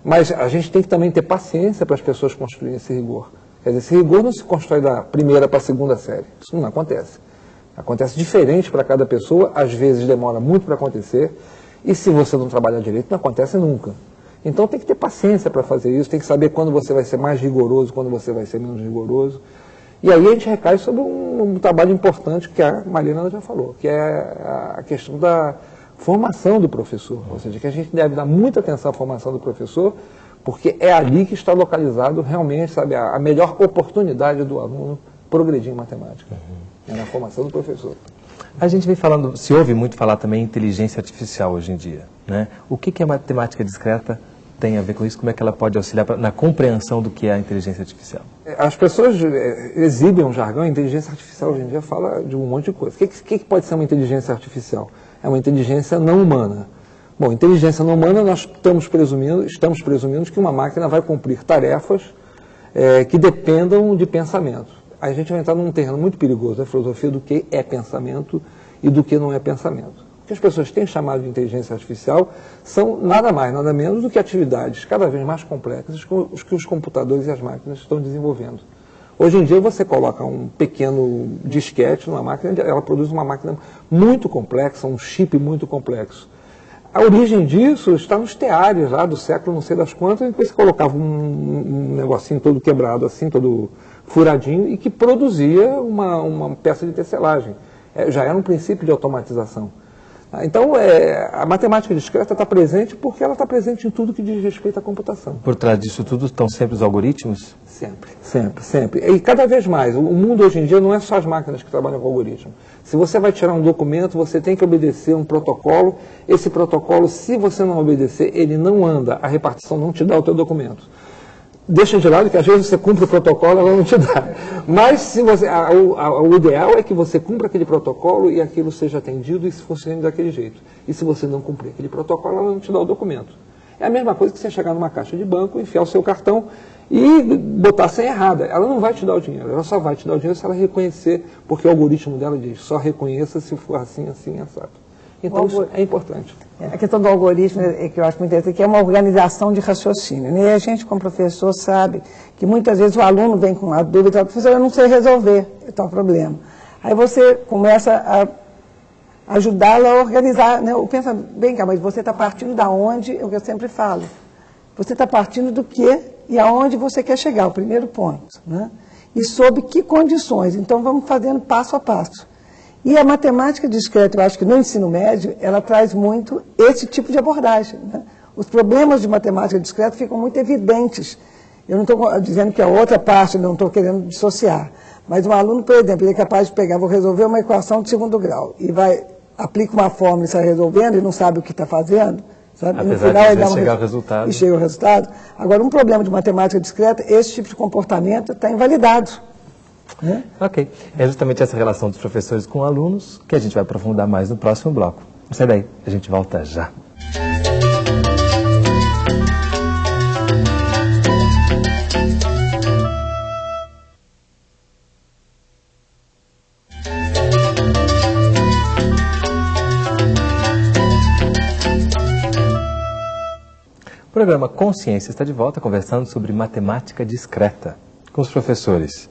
Mas a gente tem que também ter paciência para as pessoas construírem esse rigor. Quer dizer, esse rigor não se constrói da primeira para a segunda série. Isso não acontece. Acontece diferente para cada pessoa, às vezes demora muito para acontecer, e se você não trabalhar direito, não acontece nunca. Então tem que ter paciência para fazer isso, tem que saber quando você vai ser mais rigoroso, quando você vai ser menos rigoroso. E aí a gente recai sobre um, um trabalho importante que a Marina já falou, que é a questão da, formação do professor, ou seja, que a gente deve dar muita atenção à formação do professor, porque é ali que está localizado realmente, sabe, a, melhor oportunidade do aluno progredir em matemática, uhum. é na formação do professor.
A gente vem falando, se ouve muito falar também em inteligência artificial hoje em dia, né? O que, que a matemática discreta tem a ver com isso? Como é que ela pode auxiliar pra, na compreensão do que é a inteligência artificial?
É, as pessoas é, exibem um jargão, a inteligência artificial hoje em dia fala de um monte de coisa. O que, que, que pode ser uma inteligência artificial? É uma inteligência não humana. Bom, inteligência não humana, nós estamos presumindo, estamos presumindo que uma máquina vai cumprir tarefas é, que dependam de pensamento. A gente vai entrar num terreno muito perigoso, a filosofia do que é pensamento e do que não é pensamento. O que as pessoas têm chamado de inteligência artificial são nada mais, nada menos do que atividades cada vez mais complexas que os computadores e as máquinas estão desenvolvendo. Hoje em dia você coloca um pequeno disquete numa máquina, ela produz uma máquina muito complexa, um chip muito complexo. A origem disso está nos teares lá do século não sei das quantas, em que você colocava um, um negocinho todo quebrado, assim, todo furadinho, e que produzia uma, uma peça de tecelagem. É, já era um princípio de automatização. Então, é, a matemática discreta está presente porque ela está presente em tudo que diz respeito à computação.
Por trás disso tudo estão sempre os algoritmos?
Sempre, sempre, sempre. E cada vez mais. O mundo hoje em dia não é só as máquinas que trabalham com algoritmo. Se você vai tirar um documento, você tem que obedecer um protocolo. Esse protocolo, se você não obedecer, ele não anda. A repartição não te dá o teu documento. Deixa de lado que às vezes você cumpre o protocolo ela não te dá. Mas se você, a, a, o ideal é que você cumpra aquele protocolo e aquilo seja atendido e se funcione daquele jeito. E se você não cumprir aquele protocolo, ela não te dá o documento. É a mesma coisa que você chegar numa caixa de banco, enfiar o seu cartão e botar a senha errada. Ela não vai te dar o dinheiro, ela só vai te dar o dinheiro se ela reconhecer, porque o algoritmo dela diz, só reconheça se for assim, assim, assado. Então isso é importante.
A questão do algoritmo é que eu acho muito interessante, que é uma organização de raciocínio. Né? E a gente, como professor, sabe que muitas vezes o aluno vem com uma dúvida e professor, eu não sei resolver tal problema. Aí você começa a ajudá-lo a organizar. Né? Pensa, bem cá, mas você está partindo da onde, é o que eu sempre falo. Você está partindo do que e aonde você quer chegar, o primeiro ponto. Né? E sob que condições. Então vamos fazendo passo a passo. E a matemática discreta, eu acho que no ensino médio, ela traz muito esse tipo de abordagem. Né? Os problemas de matemática discreta ficam muito evidentes. Eu não estou dizendo que a outra parte, não estou querendo dissociar. Mas um aluno, por exemplo, ele é capaz de pegar, vou resolver uma equação de segundo grau, e vai, aplica uma fórmula e sai resolvendo, e não sabe o que está fazendo. Sabe?
Apesar no final, ele chegar ao resultado.
E chega ao resultado. Agora, um problema de matemática discreta, esse tipo de comportamento está invalidado.
Né? Ok. É justamente essa relação dos professores com alunos que a gente vai aprofundar mais no próximo bloco. Não sai daí, a gente volta já. O programa Consciência está de volta conversando sobre matemática discreta com os professores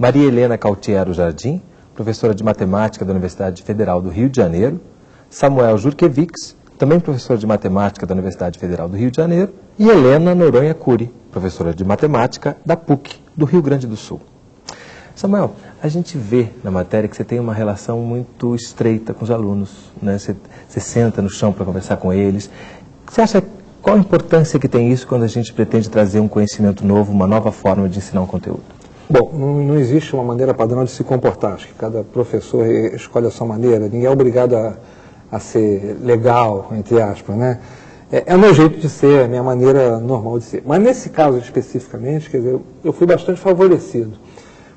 Maria Helena Cautiero Jardim, professora de matemática da Universidade Federal do Rio de Janeiro, Samuel Jurkevics, também professor de matemática da Universidade Federal do Rio de Janeiro, e Helena Noronha Cury, professora de matemática da PUC do Rio Grande do Sul. Samuel, a gente vê na matéria que você tem uma relação muito estreita com os alunos, né? Você, você senta no chão para conversar com eles. Você acha qual a importância que tem isso quando a gente pretende trazer um conhecimento novo, uma nova forma de ensinar um conteúdo?
Bom, não, não, existe uma maneira padrão de se comportar. Acho que cada professor escolhe a sua maneira. Ninguém é obrigado a, a ser legal, entre aspas, né? É, é o meu jeito de ser, é a minha maneira normal de ser. Mas nesse caso especificamente, quer dizer, eu fui bastante favorecido.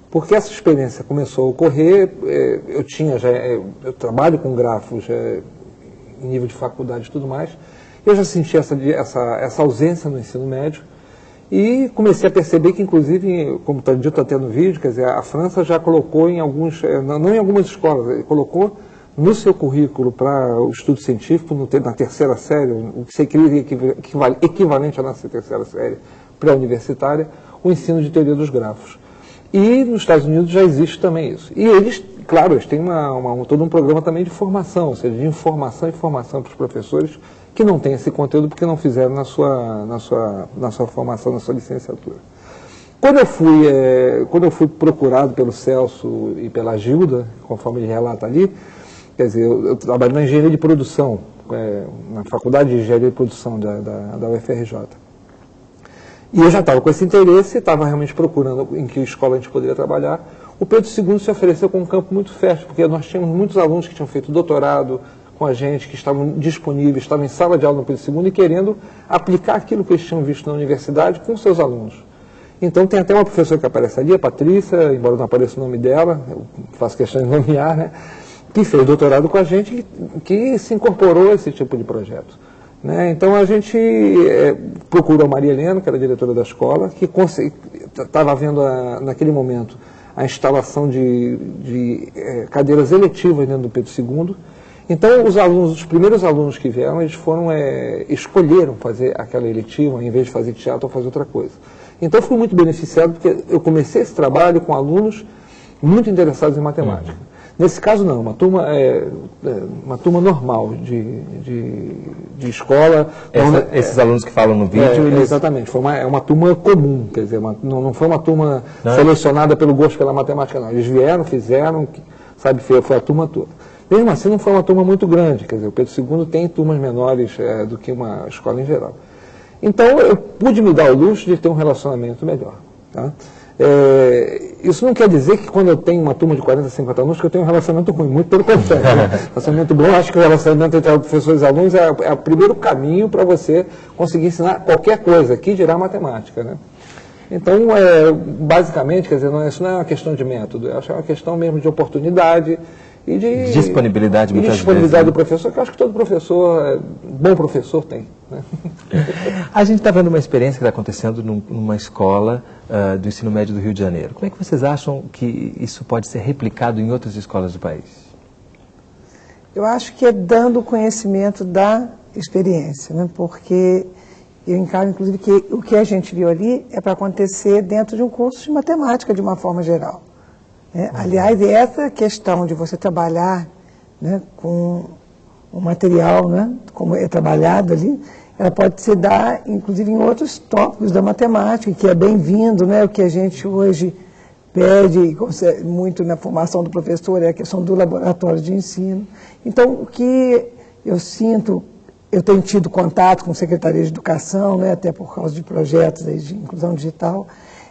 Porque essa experiência começou a ocorrer, é, eu tinha já, é, eu trabalho com grafos é, em nível de faculdade e tudo mais, eu já senti essa, essa, essa ausência no ensino médio, e comecei a perceber que, inclusive, como está dito até no vídeo, quer dizer, a França já colocou em alguns, eh, não em algumas escolas, colocou no seu currículo para o estudo científico, na terceira série, o que seria equivalente à nossa terceira série pré-universitária, o ensino de teoria dos grafos. E nos Estados Unidos já existe também isso. E eles, claro, eles têm uma, uma, todo um programa também de formação, ou seja, de informação e formação para os professores que não têm esse conteúdo porque não fizeram na sua, na sua, na sua formação, na sua licenciatura. Quando eu fui, é, quando eu fui procurado pelo Celso e pela Gilda, conforme ele relata ali, quer dizer, eu, eu trabalho na engenharia de produção, é, na faculdade de engenharia de produção da, da, da UFRJ. E eu já estava com esse interesse, estava realmente procurando em que escola a gente poderia trabalhar. O Pedro II se ofereceu com um campo muito fértil, porque nós tínhamos muitos alunos que tinham feito doutorado, com a gente, que estavam disponíveis, estavam em sala de aula no Pedro II e querendo aplicar aquilo que eles tinham visto na universidade com seus alunos. Então tem até uma professora que aparece ali, a Patrícia, embora não apareça o nome dela, eu faço questão de nomear, né, que fez doutorado com a gente que se incorporou a esse tipo de projeto. Né? Então a gente é, procurou a Maria Helena, que era diretora da escola, que estava vendo a, naquele momento a instalação de, de é, cadeiras eletivas dentro do Pedro II, então, os alunos, os primeiros alunos que vieram, eles foram, é, escolheram fazer aquela eletiva, em vez de fazer teatro ou fazer outra coisa. Então, eu fui muito beneficiado, porque eu comecei esse trabalho com alunos muito interessados em matemática. Uhum. Nesse caso, não, uma turma, é, é, uma turma normal de, de, de escola.
Essa, não, esses alunos que falam no vídeo?
É, eles... Exatamente, foi uma, é uma turma comum, quer dizer, uma, não, não foi uma turma não. selecionada pelo gosto pela matemática, não. Eles vieram, fizeram, sabe, foi, foi a turma toda. Mesmo assim, não foi uma turma muito grande, quer dizer, o Pedro II tem turmas menores é, do que uma escola em geral. Então, eu pude me dar o luxo de ter um relacionamento melhor. Tá? É, isso não quer dizer que quando eu tenho uma turma de 40, 50 alunos, que eu tenho um relacionamento ruim, muito pelo contrário. Né? relacionamento bom, acho que o relacionamento entre professores e alunos é, é o primeiro caminho para você conseguir ensinar qualquer coisa, aqui dirá matemática. Né? Então, é, basicamente, quer dizer, não é, isso não é uma questão de método, eu acho que é uma questão mesmo de oportunidade e de
disponibilidade,
e de disponibilidade
vezes, né?
do professor, que eu acho que todo professor, é, bom professor tem. né?
A gente está vendo uma experiência que está acontecendo num- numa escola ah, do ensino médio do Rio de Janeiro. Como é que vocês acham que isso pode ser replicado em outras escolas do país?
Eu acho que é dando o conhecimento da experiência, né? porque eu encaro, inclusive, que o que a gente viu ali é para acontecer dentro de um curso de matemática, de uma forma geral. Né? Aliás, essa questão de você trabalhar né, com o material, né, como é trabalhado ali, ela pode se dar, inclusive, em outros tópicos da matemática, que é bem-vindo, né, o que a gente hoje pede consegue muito na formação do professor é a questão do laboratório de ensino. Então, o que eu sinto, eu tenho tido contato com a Secretaria de Educação, né, até por causa de projetos de inclusão digital,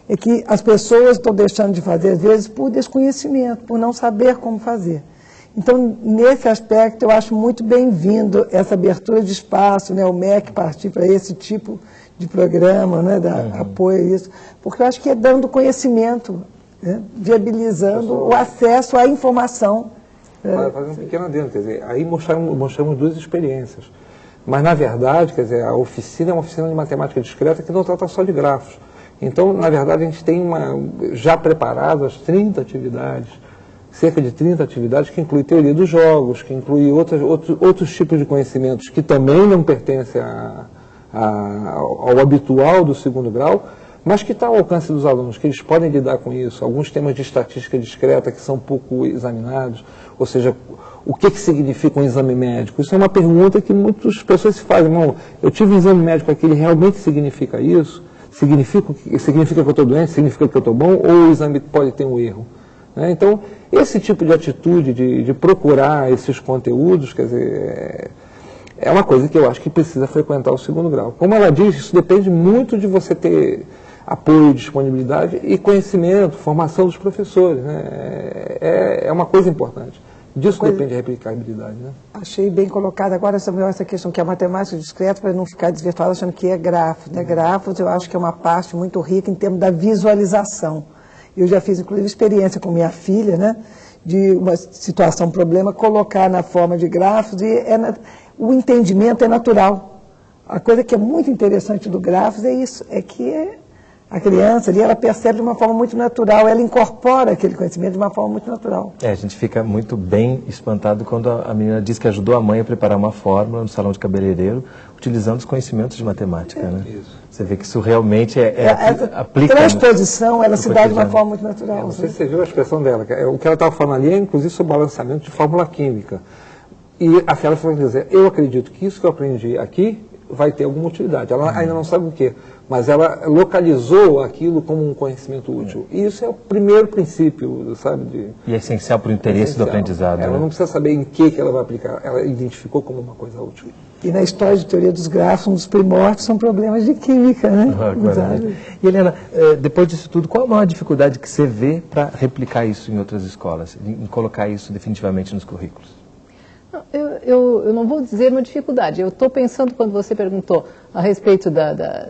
é que as pessoas estão deixando de fazer, às vezes, por desconhecimento, por não saber como fazer. Então, nesse aspecto, eu acho muito bem-vindo essa abertura de espaço, né, o MEC partir para esse tipo de programa, né, dar apoio a isso, porque eu acho que é dando conhecimento, né, viabilizando o acesso à informação.
Fa- Fazer um pequeno adendo, quer dizer, aí mostramos, mostramos duas experiências. Mas, na verdade, quer dizer, a oficina é uma oficina de matemática discreta que não trata só de grafos. Então, na verdade, a gente tem uma, já preparadas 30 atividades, cerca de 30 atividades, que inclui teoria dos jogos, que inclui outras, outros, outros tipos de conhecimentos que também não pertencem a- a- ao ao habitual do segundo grau, mas que está ao alcance dos alunos, que eles podem lidar com isso. Alguns temas de estatística discreta que são pouco examinados, ou seja, o que, que significa um exame médico? Isso é uma pergunta que muitas pessoas se fazem. Não, eu tive um exame médico aqui, ele realmente significa isso? Significa, que- significa que eu estou doente? Significa que eu estou bom? Ou o exame pode ter um erro? né? Então, esse tipo de atitude de, de procurar esses conteúdos, quer dizer, é- é uma coisa que eu acho que precisa frequentar o segundo grau. Como ela diz, isso depende muito de você ter apoio, disponibilidade e conhecimento, formação dos professores. Né? É, é uma coisa importante. Disso
Coisa-
depende a replicabilidade. Né?
Achei bem colocado agora Samuel, essa questão que é matemática discreta, para não ficar desvirtuado achando que é grafos. Né? Grafos eu acho que é uma parte muito rica em termos da visualização. Eu já fiz, inclusive, experiência com minha filha, né? de uma situação, um problema, colocar na forma de grafos e é na- o entendimento é natural. A coisa que é muito interessante do grafos é isso, é que a criança ali, ela percebe de uma forma muito natural, ela incorpora aquele conhecimento de uma forma muito natural.
É, a gente fica muito bem espantado quando a a menina diz que ajudou a mãe a preparar uma fórmula no salão de cabeleireiro, utilizando os conhecimentos de matemática, né? Você vê que isso realmente é, é,
Essa
aplica...
transposição, ela
no
se dá de uma forma muito natural.
Não sei
né?
se você viu a expressão dela. que é- O que ela estava falando ali é, inclusive, sobre balanceamento de fórmula química. E a Fiala foi dizer, eu acredito que isso que eu aprendi aqui vai ter alguma utilidade. Ela ainda não sabe o quê, mas ela localizou aquilo como um conhecimento útil. E isso é o primeiro princípio, sabe? De,
E é essencial para o interesse do aprendizado.
Ela
né?
não precisa saber em que, que ela vai aplicar. Ela identificou como uma coisa útil.
E na história de teoria dos grafos, um dos primórdios são problemas de química, né?
Ah, claro.
Usados.
E Helena, eh, depois disso tudo, qual a maior dificuldade que você vê para replicar isso em outras escolas, em colocar isso definitivamente nos currículos?
Eu, eu, eu não vou dizer uma dificuldade. Eu estou pensando, quando você perguntou a respeito da, da,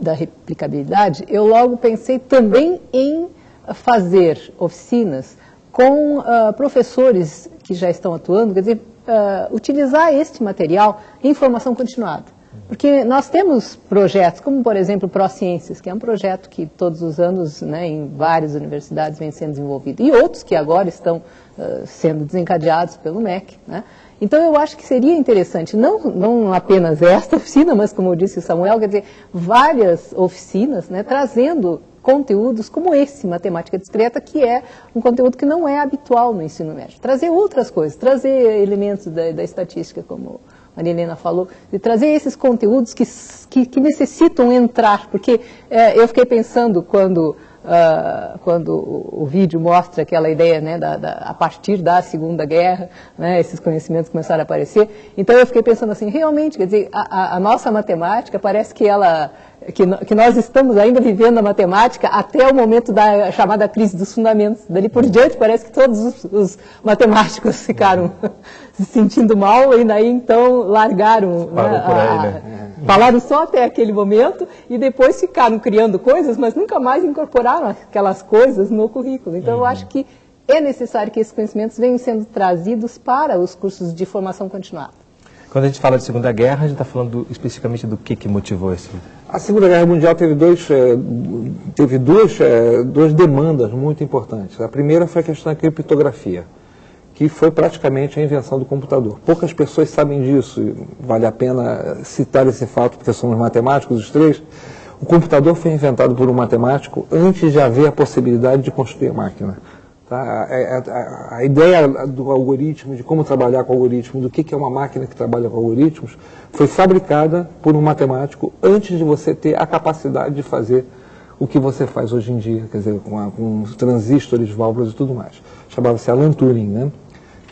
da replicabilidade, eu logo pensei também em fazer oficinas com ah, professores que já estão atuando, quer dizer, ah, utilizar este material em formação continuada. Porque nós temos projetos, como por exemplo o ProCiências, que é um projeto que todos os anos né, em várias universidades vem sendo desenvolvido, e outros que agora estão ah, sendo desencadeados pelo MEC. Né? Então eu acho que seria interessante, não, não apenas esta oficina, mas como disse o Samuel, quer dizer, várias oficinas né, trazendo conteúdos como esse, matemática discreta, que é um conteúdo que não é habitual no ensino médio. Trazer outras coisas, trazer elementos da, da estatística, como Maria Helena falou, de trazer esses conteúdos que, que, que necessitam entrar, porque eh, eu fiquei pensando quando, ah, quando o, vídeo mostra aquela ideia, né, da, da- a partir da Segunda Guerra, né, esses conhecimentos começaram a aparecer, então eu fiquei pensando assim, realmente, quer dizer, a, a- a nossa matemática parece que ela que, que nós estamos ainda vivendo a matemática até o momento da chamada crise dos fundamentos. Dali por diante, parece que todos os, os matemáticos ficaram se sentindo mal e daí então largaram.
Parou
né,
por aí,
a-
né?
Falaram só até aquele momento e depois ficaram criando coisas, mas nunca mais incorporaram aquelas coisas no currículo. Então eu acho que é necessário que esses conhecimentos venham sendo trazidos para os cursos de formação continuada.
Quando a gente fala de Segunda Guerra, a gente está falando do- especificamente do que, que motivou esse...
A Segunda Guerra Mundial teve, dois, eh, teve duas, eh, duas demandas muito importantes. A primeira foi a questão da criptografia, que foi praticamente a invenção do computador. Poucas pessoas sabem disso, vale a pena citar esse fato, porque somos matemáticos os três. O computador foi inventado por um matemático antes de haver a possibilidade de construir máquina. Tá? A, a- a- ideia do algoritmo, de como trabalhar com algoritmo, do que que é uma máquina que trabalha com algoritmos, foi fabricada por um matemático antes de você ter a capacidade de fazer o que você faz hoje em dia, quer dizer, com, a- com transistores, válvulas e tudo mais. Chamava-se Alan Turing, né?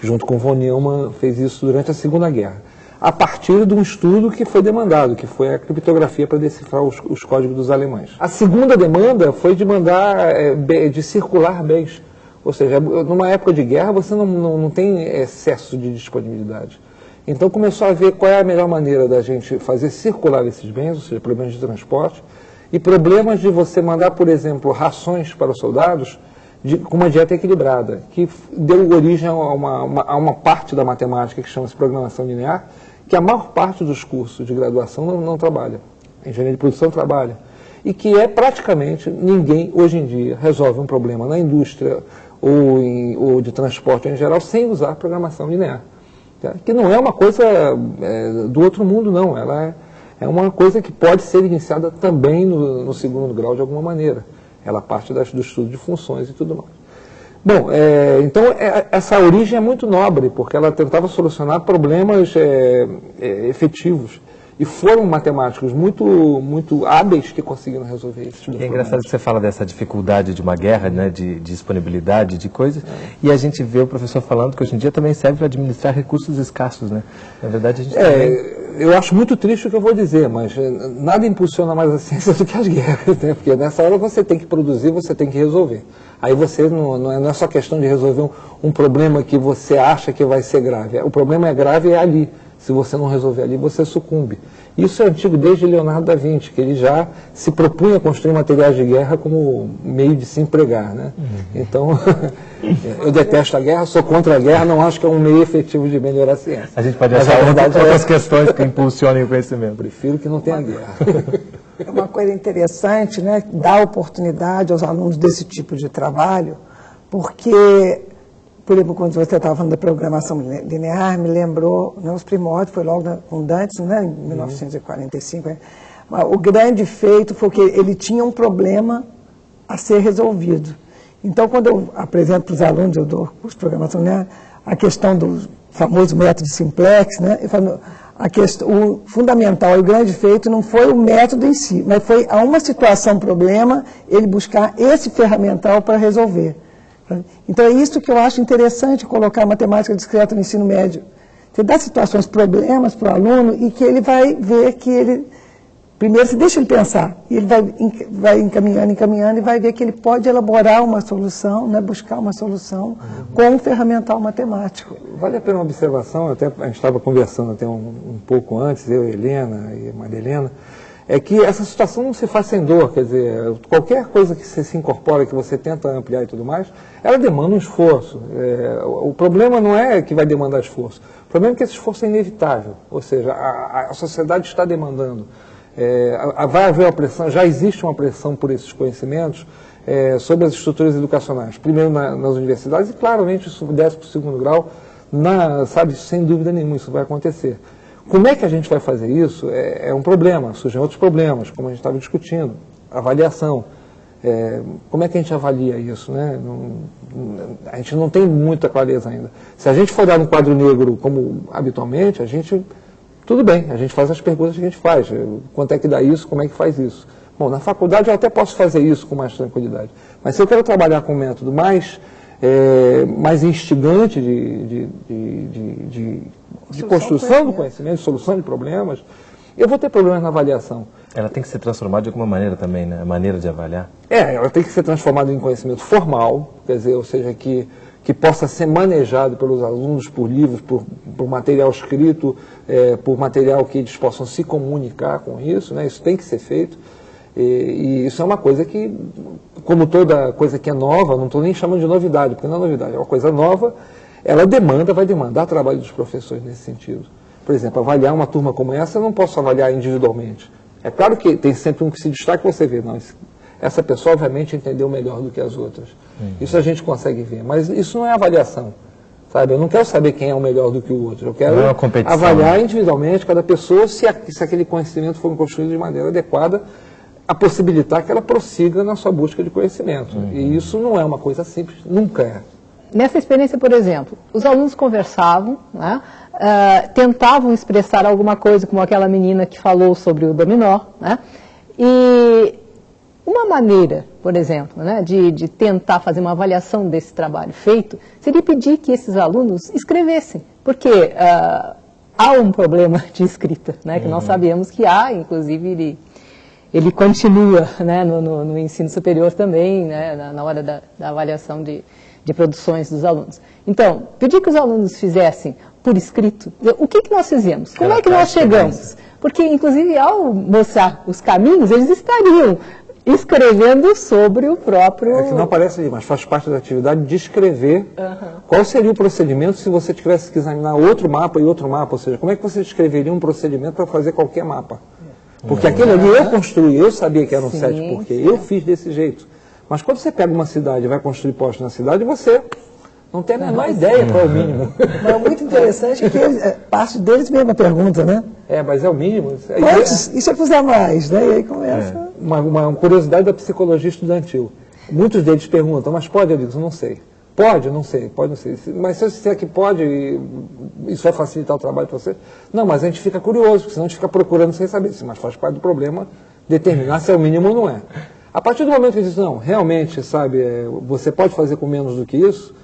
Junto com von Neumann fez isso durante a Segunda Guerra. A partir de um estudo que foi demandado, que foi a criptografia para decifrar os, os códigos dos alemães. A segunda demanda foi de mandar, eh, de circular bens. Ou seja, numa época de guerra você não, não, não tem excesso de disponibilidade. Então começou a ver qual é a melhor maneira da gente fazer circular esses bens, ou seja, problemas de transporte, e problemas de você mandar, por exemplo, rações para os soldados de- com uma dieta equilibrada, que deu origem a uma, uma- a uma parte da matemática que chama-se programação linear, que a maior parte dos cursos de graduação não, não trabalha. A engenharia de produção trabalha. E que é praticamente ninguém, hoje em dia, resolve um problema na indústria ou, em- ou de transporte em geral sem usar programação linear. tá? Que não é uma coisa é, do outro mundo, não. Ela é, é uma coisa que pode ser iniciada também no, no segundo grau de alguma maneira. Ela parte das, do estudo de funções e tudo mais. Bom, é, então é, essa origem é muito nobre, porque ela tentava solucionar problemas é, é, efetivos. E foram matemáticos muito, muito hábeis que conseguiram resolver isso.
É engraçado que você fala dessa dificuldade de uma guerra, né, de, de disponibilidade de coisas, e a gente vê o professor falando que hoje em dia também serve para administrar recursos escassos, né? Na verdade, a gente também...
É, eu acho muito triste o que eu vou dizer, mas eh, nada impulsiona mais a ciência do que as guerras, né? porque nessa hora você tem que produzir, você tem que resolver. Aí você não, não, é, não é só questão de resolver um, um problema que você acha que vai ser grave. O problema é grave é ali. Se você não resolver ali, você sucumbe. Isso é antigo desde Leonardo da Vinci, que ele já se propunha a construir materiais de guerra como meio de se empregar. Né? Então, eu detesto a guerra, sou contra a guerra, não acho que é um meio efetivo de melhorar a ciência.
A gente pode achar
verdade
outras
é-
questões que impulsionem o conhecimento.
Prefiro que não tenha guerra.
É uma coisa interessante, né? Dar oportunidade aos alunos desse tipo de trabalho, porque, por exemplo, quando você estava falando da programação line- linear, me lembrou, né, os primórdios, foi logo com Dantes, né, em 1945. né? Mas O grande feito foi que ele tinha um problema a ser resolvido. Então, quando eu apresento para os alunos, eu dou curso de programação linear, a questão do famoso método simplex, né? Eu falo, a questão, o fundamental e o grande feito não foi o método em si, mas foi a uma situação, problema, ele buscar esse ferramental para resolver. Então é isso que eu acho interessante colocar a matemática discreta no ensino médio. Você dá situações, problemas para o aluno e que ele vai ver que ele Primeiro, você deixa ele pensar, e ele vai, vai encaminhando, encaminhando, e vai ver que ele pode elaborar uma solução, né, buscar uma solução com um ferramental matemático.
Vale a pena uma observação, até a gente estava conversando até um, um pouco antes, eu, Helena e Maria Helena, é que essa situação não se faz sem dor, quer dizer, qualquer coisa que você se incorpora, que você tenta ampliar e tudo mais, ela demanda um esforço. É, o, problema não é que vai demandar esforço, o problema é que esse esforço é inevitável, ou seja, a, a- a sociedade está demandando. É, a- a- vai haver uma pressão, já existe uma pressão por esses conhecimentos é, sobre as estruturas educacionais. Primeiro na- nas universidades e claramente isso desce para o segundo grau, na, sabe, sem dúvida nenhuma isso vai acontecer. Como é que a gente vai fazer isso? É, é um problema, surgem outros problemas, como a gente estava discutindo, avaliação. É, como é que a gente avalia isso? Né? Não- a gente não tem muita clareza ainda. Se a gente for olhar um quadro negro como habitualmente, a gente tudo bem, a gente faz as perguntas que a gente faz. Quanto é que dá isso? Como é que faz isso? Bom, na faculdade eu até posso fazer isso com mais tranquilidade. Mas se eu quero trabalhar com um método mais, é, mais instigante de, de, de, de, de- de construção do conhecimento, de solução de problemas, eu vou ter problemas na avaliação.
Ela tem que ser transformada de alguma maneira também, né? A maneira de avaliar.
É, ela tem que ser transformada em conhecimento formal, quer dizer, ou seja, que, que possa ser manejado pelos alunos por livros, por, por material escrito, é, por material que eles possam se comunicar com isso, né? isso tem que ser feito. E, e, isso é uma coisa que, como toda coisa que é nova, não estou nem chamando de novidade, porque não é novidade, é uma coisa nova, ela demanda, vai demandar trabalho dos professores nesse sentido. Por exemplo, avaliar uma turma como essa, eu não posso avaliar individualmente. É claro que tem sempre um que se destaca e você vê, não, essa pessoa obviamente entendeu melhor do que as outras. Uhum. Isso a gente consegue ver, mas isso não é avaliação. Sabe? Eu não quero saber quem é o melhor do que o outro. Eu quero é avaliar né? individualmente cada pessoa se, a, se aquele conhecimento for construído de maneira adequada a possibilitar que ela prossiga na sua busca de conhecimento. Uhum. E isso não é uma coisa simples, nunca é.
Nessa experiência, por exemplo, os alunos conversavam, né, uh, tentavam expressar alguma coisa, como aquela menina que falou sobre o dominó, né, e uma maneira, por exemplo, né, de, de tentar fazer uma avaliação desse trabalho feito, seria pedir que esses alunos escrevessem, porque uh, há um problema de escrita, né, que uhum. nós sabemos que há, inclusive ele, ele continua né, no, no, no, ensino superior também, né, na, na hora da, da avaliação de, de produções dos alunos. Então, pedir que os alunos fizessem por escrito, o que, que nós fizemos? Como é que nós chegamos? Porque, inclusive, ao mostrar os caminhos, eles estariam escrevendo sobre o próprio...
É que não aparece ali, mas faz parte da atividade de escrever uhum. qual seria o procedimento se você tivesse que examinar outro mapa e outro mapa, ou seja, como é que você descreveria um procedimento para fazer qualquer mapa? Porque uhum. aquele ali eu construí, eu sabia que era um sim, sete porque sim. eu fiz desse jeito. Mas quando você pega uma cidade e vai construir postos na cidade, você não tem a menor ideia qual é o mínimo.
Mas é muito interessante que eles, é, parte deles mesma pergunta, né?
É, mas é o mínimo.
Mas, é, e se eu fizer mais? Né? E aí começa. É.
Uma, uma, curiosidade da psicologia estudantil. Muitos deles perguntam, mas pode, amigos? Não sei. Pode? Não sei, pode, não sei. Mas se eu disser que pode, isso vai facilitar o trabalho para você? Não, mas a gente fica curioso, porque senão a gente fica procurando sem saber. Mas faz parte do problema determinar se é o mínimo ou não é. A partir do momento que diz, não, realmente, sabe, é, você pode fazer com menos do que isso,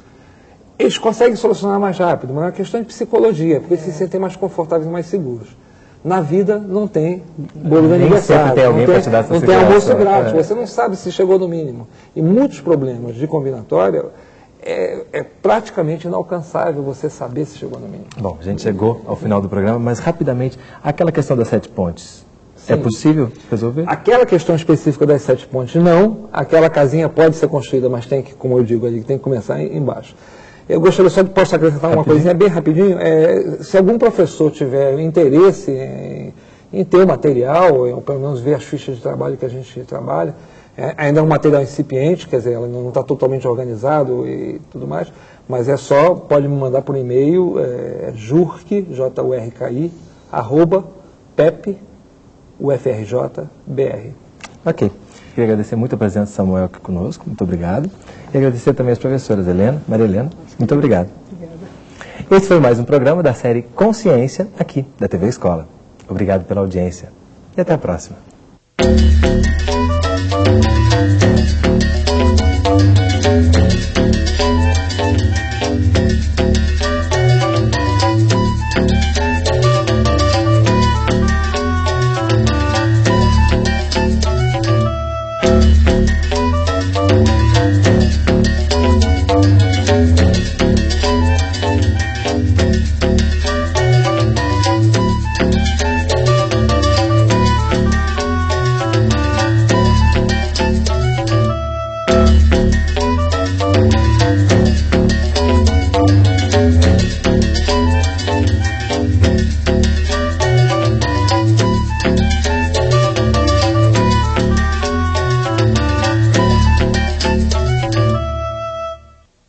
eles conseguem solucionar mais rápido, mas é uma questão de psicologia, porque eles se sentem mais confortáveis e mais seguros. Na vida não tem bolo de aniversário, tem alguém não tem, te dar não tem almoço grátis, é. você não sabe se chegou no mínimo. E muitos problemas de combinatória é, é, praticamente inalcançável você saber se chegou no mínimo.
Bom, a gente chegou ao final do programa, mas rapidamente, aquela questão das sete pontes, é Sim. É possível resolver?
Aquela questão específica das sete pontes, não. Aquela casinha pode ser construída, mas tem que, como eu digo ali, tem que começar embaixo. Eu gostaria só de posso acrescentar uma coisinha bem rapidinho. É, se algum professor tiver interesse em, em ter o material, ou pelo menos ver as fichas de trabalho que a gente trabalha, é, ainda é um material incipiente, quer dizer, ela não está totalmente organizado e tudo mais, mas é só, pode me mandar por e-mail, é, jurk, J-U-R-K-I, arroba, pep, UFRJ,
Ok. Queria agradecer muito a presença de Samuel aqui conosco, muito obrigado. E agradecer também as professoras Helena, Maria Helena, muito obrigado. Obrigada. Esse foi mais um programa da série Consciência, aqui, da TV Escola. Obrigado pela audiência e até a próxima.